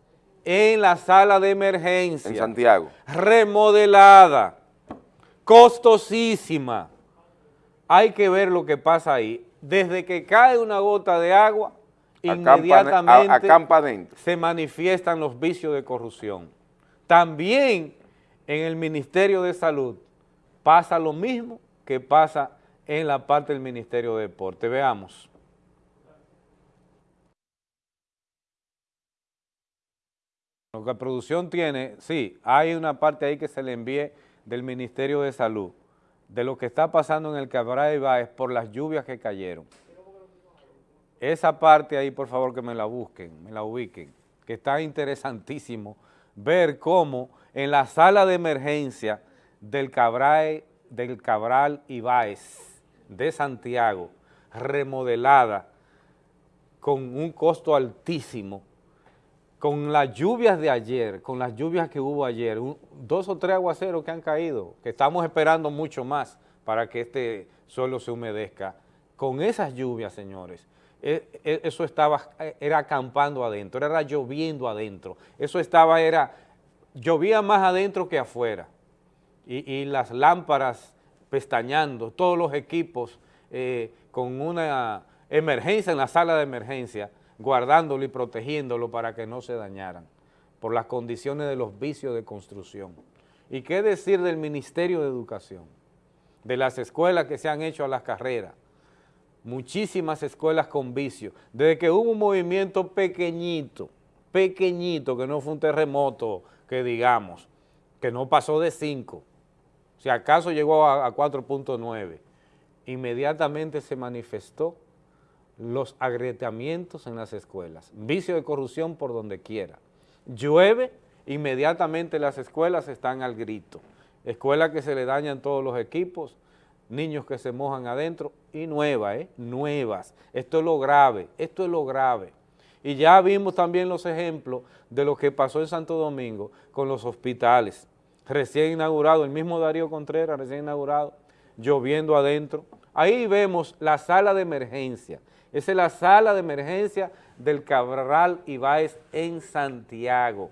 Speaker 2: en la sala de emergencia.
Speaker 1: En Santiago.
Speaker 2: Remodelada, costosísima. Hay que ver lo que pasa ahí. Desde que cae una gota de agua, inmediatamente
Speaker 1: acampa
Speaker 2: se manifiestan los vicios de corrupción. También en el Ministerio de Salud pasa lo mismo que pasa en la parte del Ministerio de Deporte. Veamos. Lo que la producción tiene, sí, hay una parte ahí que se le envíe del Ministerio de Salud, de lo que está pasando en el Cabral Ibáez por las lluvias que cayeron. Esa parte ahí, por favor, que me la busquen, me la ubiquen, que está interesantísimo ver cómo en la sala de emergencia del Cabral, del Cabral Ibáez de Santiago, remodelada con un costo altísimo, con las lluvias de ayer, con las lluvias que hubo ayer, dos o tres aguaceros que han caído, que estamos esperando mucho más para que este suelo se humedezca. Con esas lluvias, señores, eso estaba, eh, era acampando adentro, era lloviendo adentro. Eso estaba, era, llovía más adentro que afuera. Y, y las lámparas pestañando, todos los equipos eh, con una emergencia en la sala de emergencia, guardándolo y protegiéndolo para que no se dañaran por las condiciones de los vicios de construcción. ¿Y qué decir del Ministerio de Educación? De las escuelas que se han hecho a las carreras, muchísimas escuelas con vicios, desde que hubo un movimiento pequeñito, pequeñito, que no fue un terremoto, que digamos, que no pasó de 5, si acaso llegó a, a 4.9, inmediatamente se manifestó los agrietamientos en las escuelas, vicio de corrupción por donde quiera. Llueve, inmediatamente las escuelas están al grito. Escuelas que se le dañan todos los equipos, niños que se mojan adentro y nuevas, ¿eh? Nuevas. Esto es lo grave, esto es lo grave. Y ya vimos también los ejemplos de lo que pasó en Santo Domingo con los hospitales. Recién inaugurado, el mismo Darío Contreras, recién inaugurado, lloviendo adentro. Ahí vemos la sala de emergencia. Esa es la sala de emergencia del Cabral Ibáez en Santiago.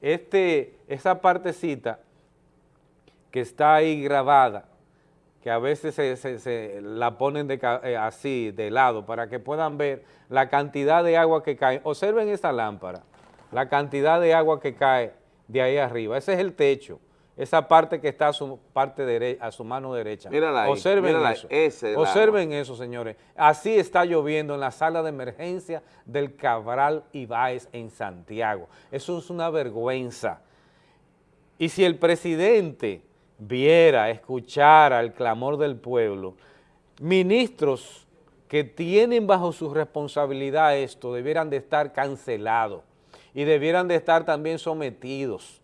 Speaker 2: Este, esa partecita que está ahí grabada, que a veces se, se- se la ponen de eh, así, de lado, para que puedan ver la cantidad de agua que cae. Observen esa lámpara, la cantidad de agua que cae de ahí arriba. Ese es el techo, esa parte que está a su, parte dere- a su mano derecha.
Speaker 1: Mírala ahí,
Speaker 2: Observen
Speaker 1: mírala
Speaker 2: eso.
Speaker 1: ese
Speaker 2: Observen eso, señores. Así está lloviendo en la sala de emergencia del Cabral Ibáez en Santiago. Eso es una vergüenza. Y si el presidente viera, escuchara el clamor del pueblo, ministros que tienen bajo su responsabilidad esto debieran de estar cancelados y debieran de estar también sometidos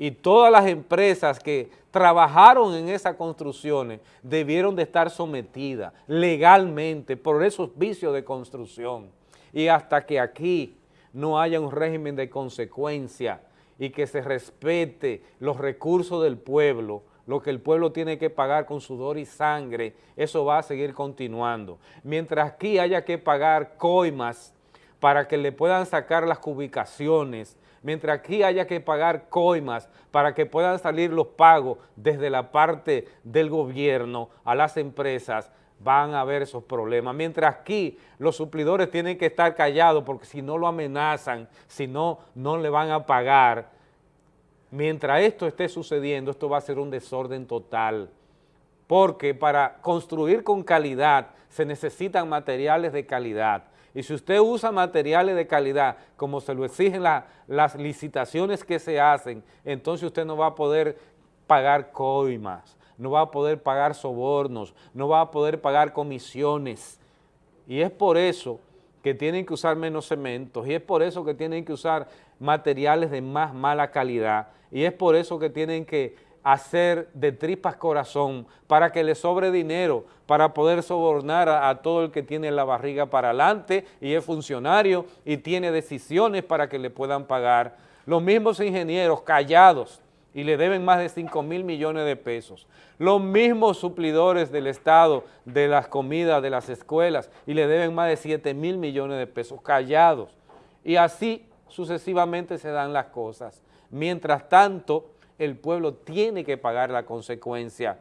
Speaker 2: y todas las empresas que trabajaron en esas construcciones debieron de estar sometidas legalmente por esos vicios de construcción. Y hasta que aquí no haya un régimen de consecuencia y que se respete los recursos del pueblo, lo que el pueblo tiene que pagar con sudor y sangre, eso va a seguir continuando. Mientras aquí haya que pagar coimas para que le puedan sacar las ubicaciones, mientras aquí haya que pagar coimas para que puedan salir los pagos desde la parte del gobierno a las empresas, van a haber esos problemas. Mientras aquí los suplidores tienen que estar callados porque si no lo amenazan, si no, no le van a pagar. Mientras esto esté sucediendo, esto va a ser un desorden total. Porque para construir con calidad se necesitan materiales de calidad. Y si usted usa materiales de calidad, como se lo exigen la- las licitaciones que se hacen, entonces usted no va a poder pagar coimas, no va a poder pagar sobornos, no va a poder pagar comisiones. Y es por eso que tienen que usar menos cementos, y es por eso que tienen que usar materiales de más mala calidad, y es por eso que tienen que hacer de tripas corazón para que le sobre dinero, para poder sobornar a, a todo el que tiene la barriga para adelante y es funcionario y tiene decisiones para que le puedan pagar. Los mismos ingenieros callados y le deben más de 5 mil millones de pesos. Los mismos suplidores del Estado de las comidas de las escuelas y le deben más de 7 mil millones de pesos callados. Y así sucesivamente se dan las cosas. Mientras tanto, el pueblo tiene que pagar la consecuencia.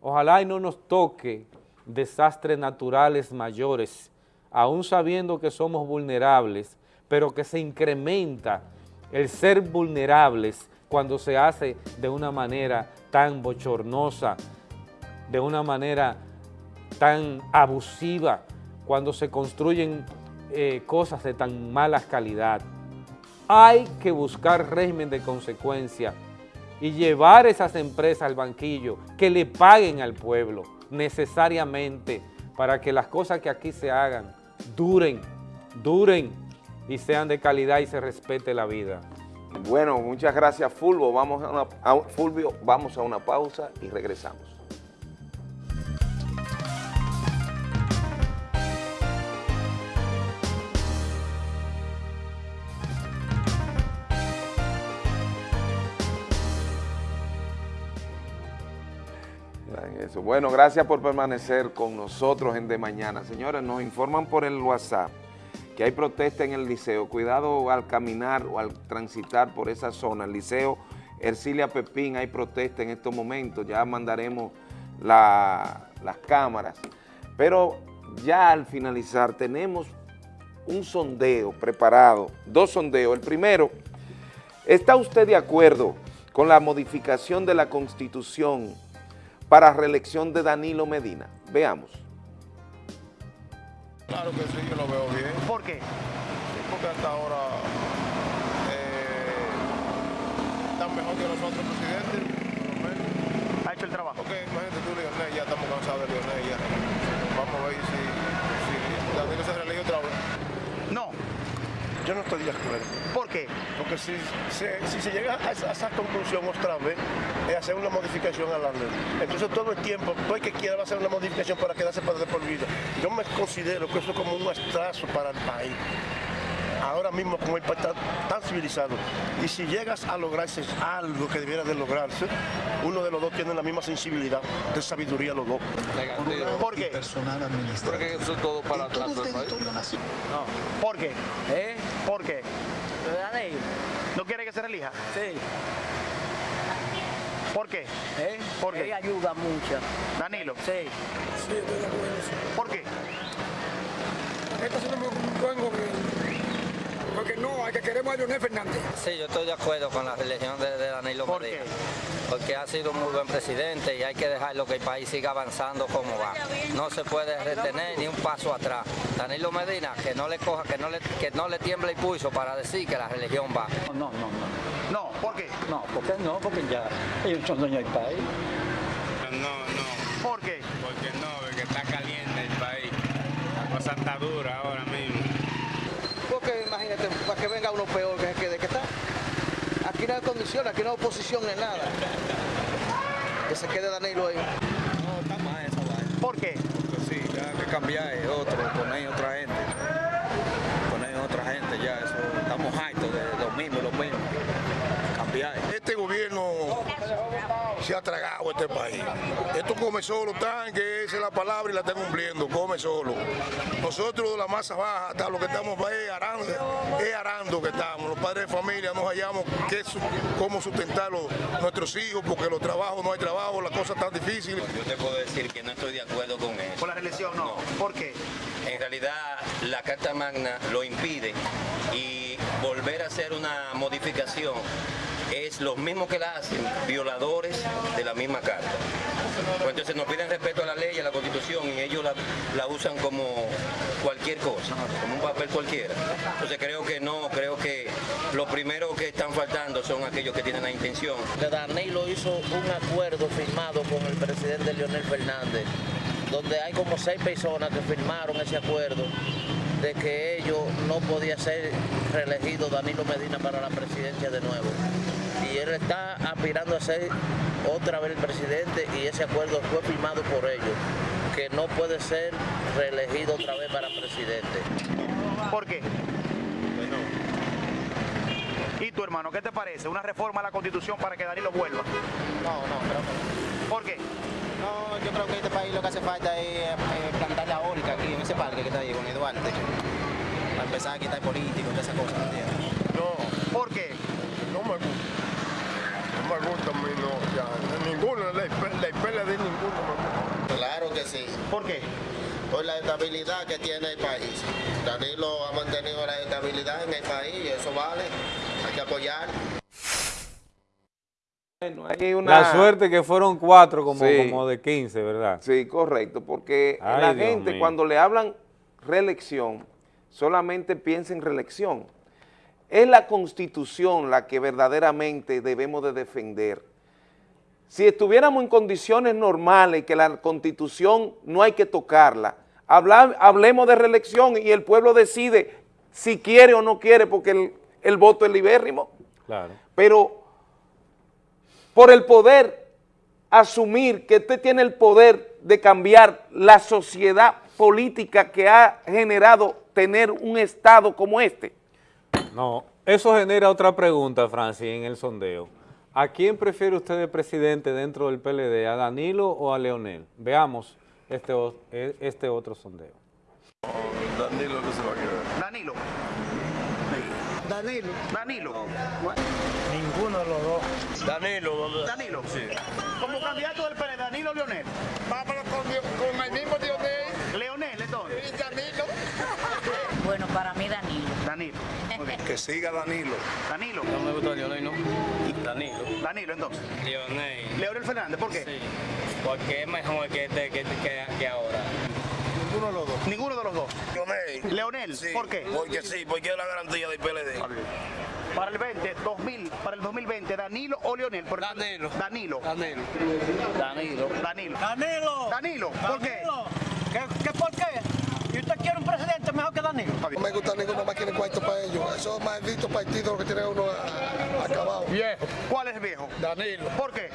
Speaker 2: Ojalá y no nos toque desastres naturales mayores, aún sabiendo que somos vulnerables, pero que se incrementa el ser vulnerables cuando se hace de una manera tan bochornosa, de una manera tan abusiva, cuando se construyen eh, cosas de tan mala calidad. Hay que buscar régimen de consecuencia y llevar esas empresas al banquillo, que le paguen al pueblo necesariamente para que las cosas que aquí se hagan duren, duren y sean de calidad y se respete la vida.
Speaker 1: Bueno, muchas gracias Fulvio. Vamos a una, a- Fulvio, vamos a una pausa y regresamos. Bueno, gracias por permanecer con nosotros en De Mañana. Señores, nos informan por el WhatsApp que hay protesta en el liceo. Cuidado al caminar o al transitar por esa zona. El liceo Ercilia Pepín, hay protesta en estos momentos. Ya mandaremos la- las cámaras. Pero ya al finalizar tenemos un sondeo preparado, dos sondeos. El primero, ¿está usted de acuerdo con la modificación de la Constitución para reelección de Danilo Medina? Veamos.
Speaker 30: Claro que sí, yo lo veo bien.
Speaker 6: ¿Por qué?
Speaker 30: Sí, porque hasta ahora eh, están mejor que los otros presidentes.
Speaker 6: Ha hecho el trabajo.
Speaker 30: Porque imagínate tú, Leonel, ya estamos cansados de Leonel ya. Vamos a ver si, si Danilo se reelige otra vez.
Speaker 6: No.
Speaker 31: Yo no estoy de acuerdo.
Speaker 6: ¿Por qué?
Speaker 31: Porque si se, si se llega a esa, a esa conclusión otra vez, es hacer una modificación a la ley. Entonces todo el tiempo, todo el que quiera va a hacer una modificación para quedarse para de por vida. Yo me considero que eso es como un atraso para el país. Ahora mismo como el país está tan civilizado. Y si llegas a lograrse algo que debiera de lograrse, uno de los dos tiene la misma sensibilidad de sabiduría los dos.
Speaker 6: ¿Por qué?
Speaker 30: Porque eso es todo para atrás del país.
Speaker 6: No. ¿Por qué? ¿Eh? ¿Por qué? ¿No quiere que se relija? Sí. ¿Por qué? ¿Eh? ¿Por qué? ayuda mucho. Danilo. Sí.
Speaker 31: Sí, estoy de acuerdo.
Speaker 6: ¿Por qué?
Speaker 31: Esto es un buen gobierno. Porque no, hay que queremos a Leonel Fernández.
Speaker 32: Sí, yo estoy de acuerdo con la religión de, de Danilo Medina. Porque ha sido un muy buen presidente y hay que dejarlo que el país siga avanzando como va. No se puede retener ni un paso atrás. Danilo Medina, que no le coja, que no le, que no le tiemble el pulso para decir que la religión va.
Speaker 6: No, no, no. No, ¿por qué?
Speaker 33: No, porque no, porque ya ellos son dueños del país.
Speaker 30: No, no.
Speaker 6: ¿Por qué?
Speaker 30: Porque no, porque está caliente el país. La cosa está dura ahora mismo.
Speaker 34: Para que venga uno peor que, que de que está. Aquí
Speaker 35: no hay condiciones, aquí no hay oposición ni nada. Que se quede Danilo ahí.
Speaker 36: No, está mal esa vaina.
Speaker 6: ¿Por qué?
Speaker 36: Porque sí, ya hay que cambiar eh, otro, poner otra gente. Poner otra gente ya, eso, estamos hartos de los mismos, los mismos. Cambiar.
Speaker 31: Este gobierno se ha tragado este país. Esto come solo, tan que esa es la palabra y la está cumpliendo, come solo. Nosotros de la masa baja, hasta lo que estamos es arando, es arando que estamos. Los padres de familia nos hallamos qué cómo sustentar los- nuestros hijos, porque los trabajos no hay trabajo, las cosas están difíciles.
Speaker 37: Yo te puedo decir que no estoy de acuerdo con eso.
Speaker 6: ¿Con la reelección no? ¿Por qué?
Speaker 37: En realidad la Carta Magna lo impide y volver a hacer una modificación es los mismos que la hacen, violadores de la misma carta. Pues entonces nos piden respeto a la ley a la constitución y ellos la, la usan como cualquier cosa, como un papel cualquiera. Entonces creo que no, creo que lo primero que están faltando son aquellos que tienen la intención.
Speaker 35: Danilo hizo un acuerdo firmado con el presidente Leonel Fernández, donde hay como seis personas que firmaron ese acuerdo de que ellos no podía ser reelegido Danilo Medina para la presidencia de nuevo. Y él está aspirando a ser otra vez el presidente y ese acuerdo fue firmado por ellos, que no puede ser reelegido otra vez para presidente.
Speaker 6: ¿Por qué? ¿Y tu hermano, qué te parece? ¿Una reforma a la constitución para que Danilo vuelva?
Speaker 38: No, no, creo que no.
Speaker 6: ¿Por qué?
Speaker 38: No, yo creo que este país lo que hace falta es eh, plantar la eólica aquí en ese parque que está ahí con Eduardo. Para empezar a quitar políticos y todas esas cosas.
Speaker 31: No.
Speaker 6: ¿Por qué?
Speaker 31: No me gusta. Me gusta a mí, no. Ya, ninguno, la, la IPLD ninguno me gusta.
Speaker 38: Claro que sí.
Speaker 6: ¿Por qué?
Speaker 38: Por la estabilidad que tiene el país. Danilo ha mantenido la estabilidad en el país y eso vale. Hay que apoyar.
Speaker 1: Hay una-
Speaker 2: La suerte que fueron cuatro como,
Speaker 1: Sí.
Speaker 2: como de 15, ¿verdad?
Speaker 1: Sí, correcto, porque
Speaker 2: Ay,
Speaker 1: la
Speaker 2: Dios
Speaker 1: gente
Speaker 2: mío.
Speaker 1: cuando le hablan reelección, solamente piensa en reelección. Es la constitución la que verdaderamente debemos de defender. Si estuviéramos en condiciones normales, que la constitución no hay que tocarla, hablemos de reelección y el pueblo decide si quiere o no quiere, porque el, el voto es libérrimo
Speaker 2: Claro.
Speaker 1: pero por el poder asumir que usted tiene el poder de cambiar la sociedad política que ha generado tener un Estado como este.
Speaker 2: No, eso genera otra pregunta, Francis, en el sondeo. ¿A quién prefiere usted de presidente dentro del PLD, a Danilo o a Leonel? Veamos este, e- este otro sondeo.
Speaker 31: Danilo que se va a quedar.
Speaker 6: Danilo.
Speaker 11: Danilo.
Speaker 6: Danilo.
Speaker 11: Ninguno de los dos.
Speaker 31: Danilo.
Speaker 6: Danilo. Como candidato del PLD, Danilo o Leonel.
Speaker 31: Vámonos con, con el mismo Dionel.
Speaker 6: Leonel, entonces.
Speaker 31: Y Danilo.
Speaker 39: Bueno, para mí Danilo.
Speaker 6: Danilo.
Speaker 31: Que siga Danilo.
Speaker 6: Danilo.
Speaker 37: No me gusta Leonel, ¿no? Danilo.
Speaker 6: Danilo, entonces.
Speaker 37: Leonel.
Speaker 6: Leonel Fernández, ¿por qué?
Speaker 37: Sí, porque es mejor que, este, que, que, que ahora.
Speaker 31: Ninguno de los dos.
Speaker 6: Ninguno de los dos. Leonel,
Speaker 31: Sí,
Speaker 6: ¿por qué?
Speaker 31: Porque sí, porque es la garantía del PLD.
Speaker 6: Para el 20, 2000, para el 2020, Danilo o Leonel. Por Danilo. Danilo.
Speaker 37: Danilo.
Speaker 6: Danilo. Danilo.
Speaker 11: Danilo.
Speaker 6: Danilo, ¿por qué?
Speaker 11: ¿Qué, qué por qué? ¿Y usted quiere un presidente mejor que Danilo?
Speaker 31: No me gusta ninguno más que cuarto para ellos. Esos malditos partidos que tiene uno a- acabado.
Speaker 6: Viejo. ¿Cuál es viejo?
Speaker 31: Danilo.
Speaker 6: ¿Por qué?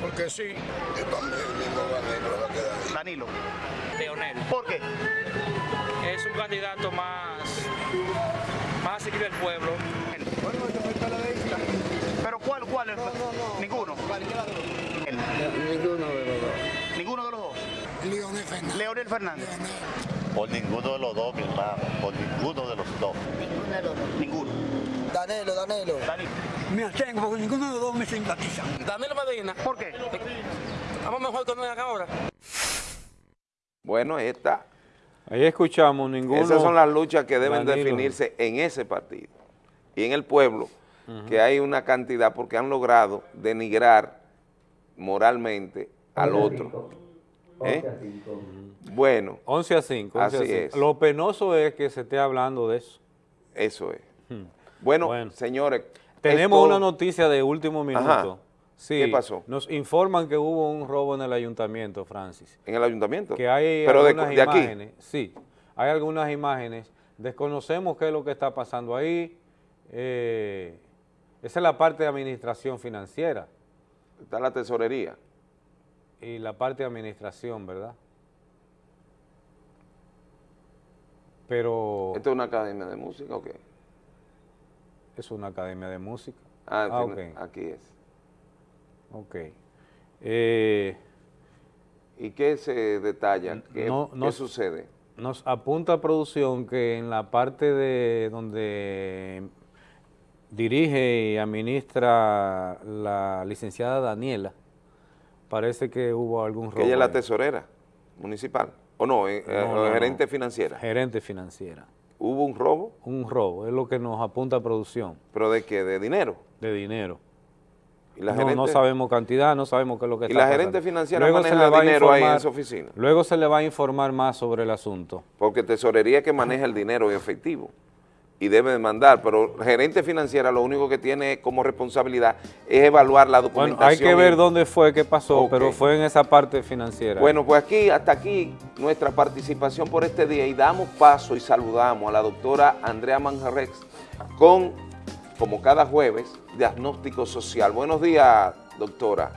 Speaker 31: Porque sí. Yo también el mismo Danilo va a quedar ahí.
Speaker 6: Danilo.
Speaker 37: Leonel.
Speaker 6: ¿Por qué?
Speaker 37: Es un candidato más, más asequible al pueblo.
Speaker 6: Bueno, yo soy PLDista. ¿Pero cuál, cuál es? Ninguno.
Speaker 11: Ninguno de los dos.
Speaker 6: Ninguno de los dos.
Speaker 31: Leonel Fernández.
Speaker 6: Leonel Fernández.
Speaker 29: Por ninguno de los dos, mi hermano. Por ninguno de los dos.
Speaker 39: Ninguno de los dos.
Speaker 6: Ninguno.
Speaker 31: Danilo, Danilo.
Speaker 6: Danilo.
Speaker 11: Me abstengo porque ninguno de los dos me simpatiza.
Speaker 37: Danilo Medina.
Speaker 6: ¿Por qué?
Speaker 37: Vamos mejor con él ahora.
Speaker 1: Bueno, esta,
Speaker 2: Ahí escuchamos ninguno.
Speaker 1: esas son las luchas que deben
Speaker 2: Danilo.
Speaker 1: definirse en ese partido y en el pueblo, que hay una cantidad porque han logrado denigrar moralmente al otro. ¿Eh? Bueno,
Speaker 2: 11 a 5. 11 a
Speaker 1: Así
Speaker 2: 5.
Speaker 1: es.
Speaker 2: Lo penoso es que se esté hablando de eso.
Speaker 1: eso es.
Speaker 2: Hmm.
Speaker 1: Bueno,
Speaker 2: Bueno.
Speaker 1: señores.
Speaker 2: Tenemos
Speaker 1: esto-
Speaker 2: una noticia de último minuto.
Speaker 1: Ajá.
Speaker 2: Sí,
Speaker 1: ¿Qué pasó?
Speaker 2: Nos informan que hubo un robo en el ayuntamiento, Francis.
Speaker 1: ¿En el ayuntamiento?
Speaker 2: Que hay
Speaker 1: Pero
Speaker 2: algunas
Speaker 1: de
Speaker 2: imágenes. Sí, hay algunas imágenes. Desconocemos qué es lo que está pasando ahí. eh, Esa es la parte de administración financiera.
Speaker 1: Está la tesorería.
Speaker 2: Y la parte de administración, ¿verdad? Pero...
Speaker 1: ¿Esto es una academia de música o qué?
Speaker 2: Es una academia de música.
Speaker 1: Ah,
Speaker 2: Ah,
Speaker 1: aquí es.
Speaker 2: Ok. Eh,
Speaker 1: ¿Y qué se detalla? ¿Qué,
Speaker 2: no-
Speaker 1: qué sucede?
Speaker 2: Nos apunta producción que en la parte de donde dirige y administra la licenciada Daniela, parece que hubo algún robo.
Speaker 1: Que ella es la tesorera municipal. ¿O no? eh, eh,
Speaker 2: No, no,
Speaker 1: gerente
Speaker 2: no.
Speaker 1: financiera.
Speaker 2: Gerente financiera.
Speaker 1: ¿Hubo un robo?
Speaker 2: Un robo, es lo que nos apunta producción.
Speaker 1: ¿Pero de qué? ¿De dinero?
Speaker 2: De dinero.
Speaker 1: ¿Y la
Speaker 2: no,
Speaker 1: gerente?
Speaker 2: no sabemos cantidad, no sabemos qué es lo que
Speaker 1: ¿Y
Speaker 2: está
Speaker 1: la gerente
Speaker 2: pasando.
Speaker 1: financiera
Speaker 2: Luego se
Speaker 1: maneja
Speaker 2: le va a
Speaker 1: dinero ahí en
Speaker 2: informar-
Speaker 1: esa oficina?
Speaker 2: Luego se le va a informar más sobre el asunto.
Speaker 1: Porque tesorería es que maneja el dinero en efectivo y debe de mandar, pero gerente financiera lo único que tiene como responsabilidad es evaluar la
Speaker 2: Bueno,
Speaker 1: documentación.
Speaker 2: hay que ver dónde fue, qué pasó, pero fue en esa parte financiera.
Speaker 1: Bueno, pues aquí, hasta aquí, nuestra participación por este día y damos paso y saludamos a la doctora Andrea Manjarrex con, como cada jueves, diagnóstico social. Buenos días, doctora.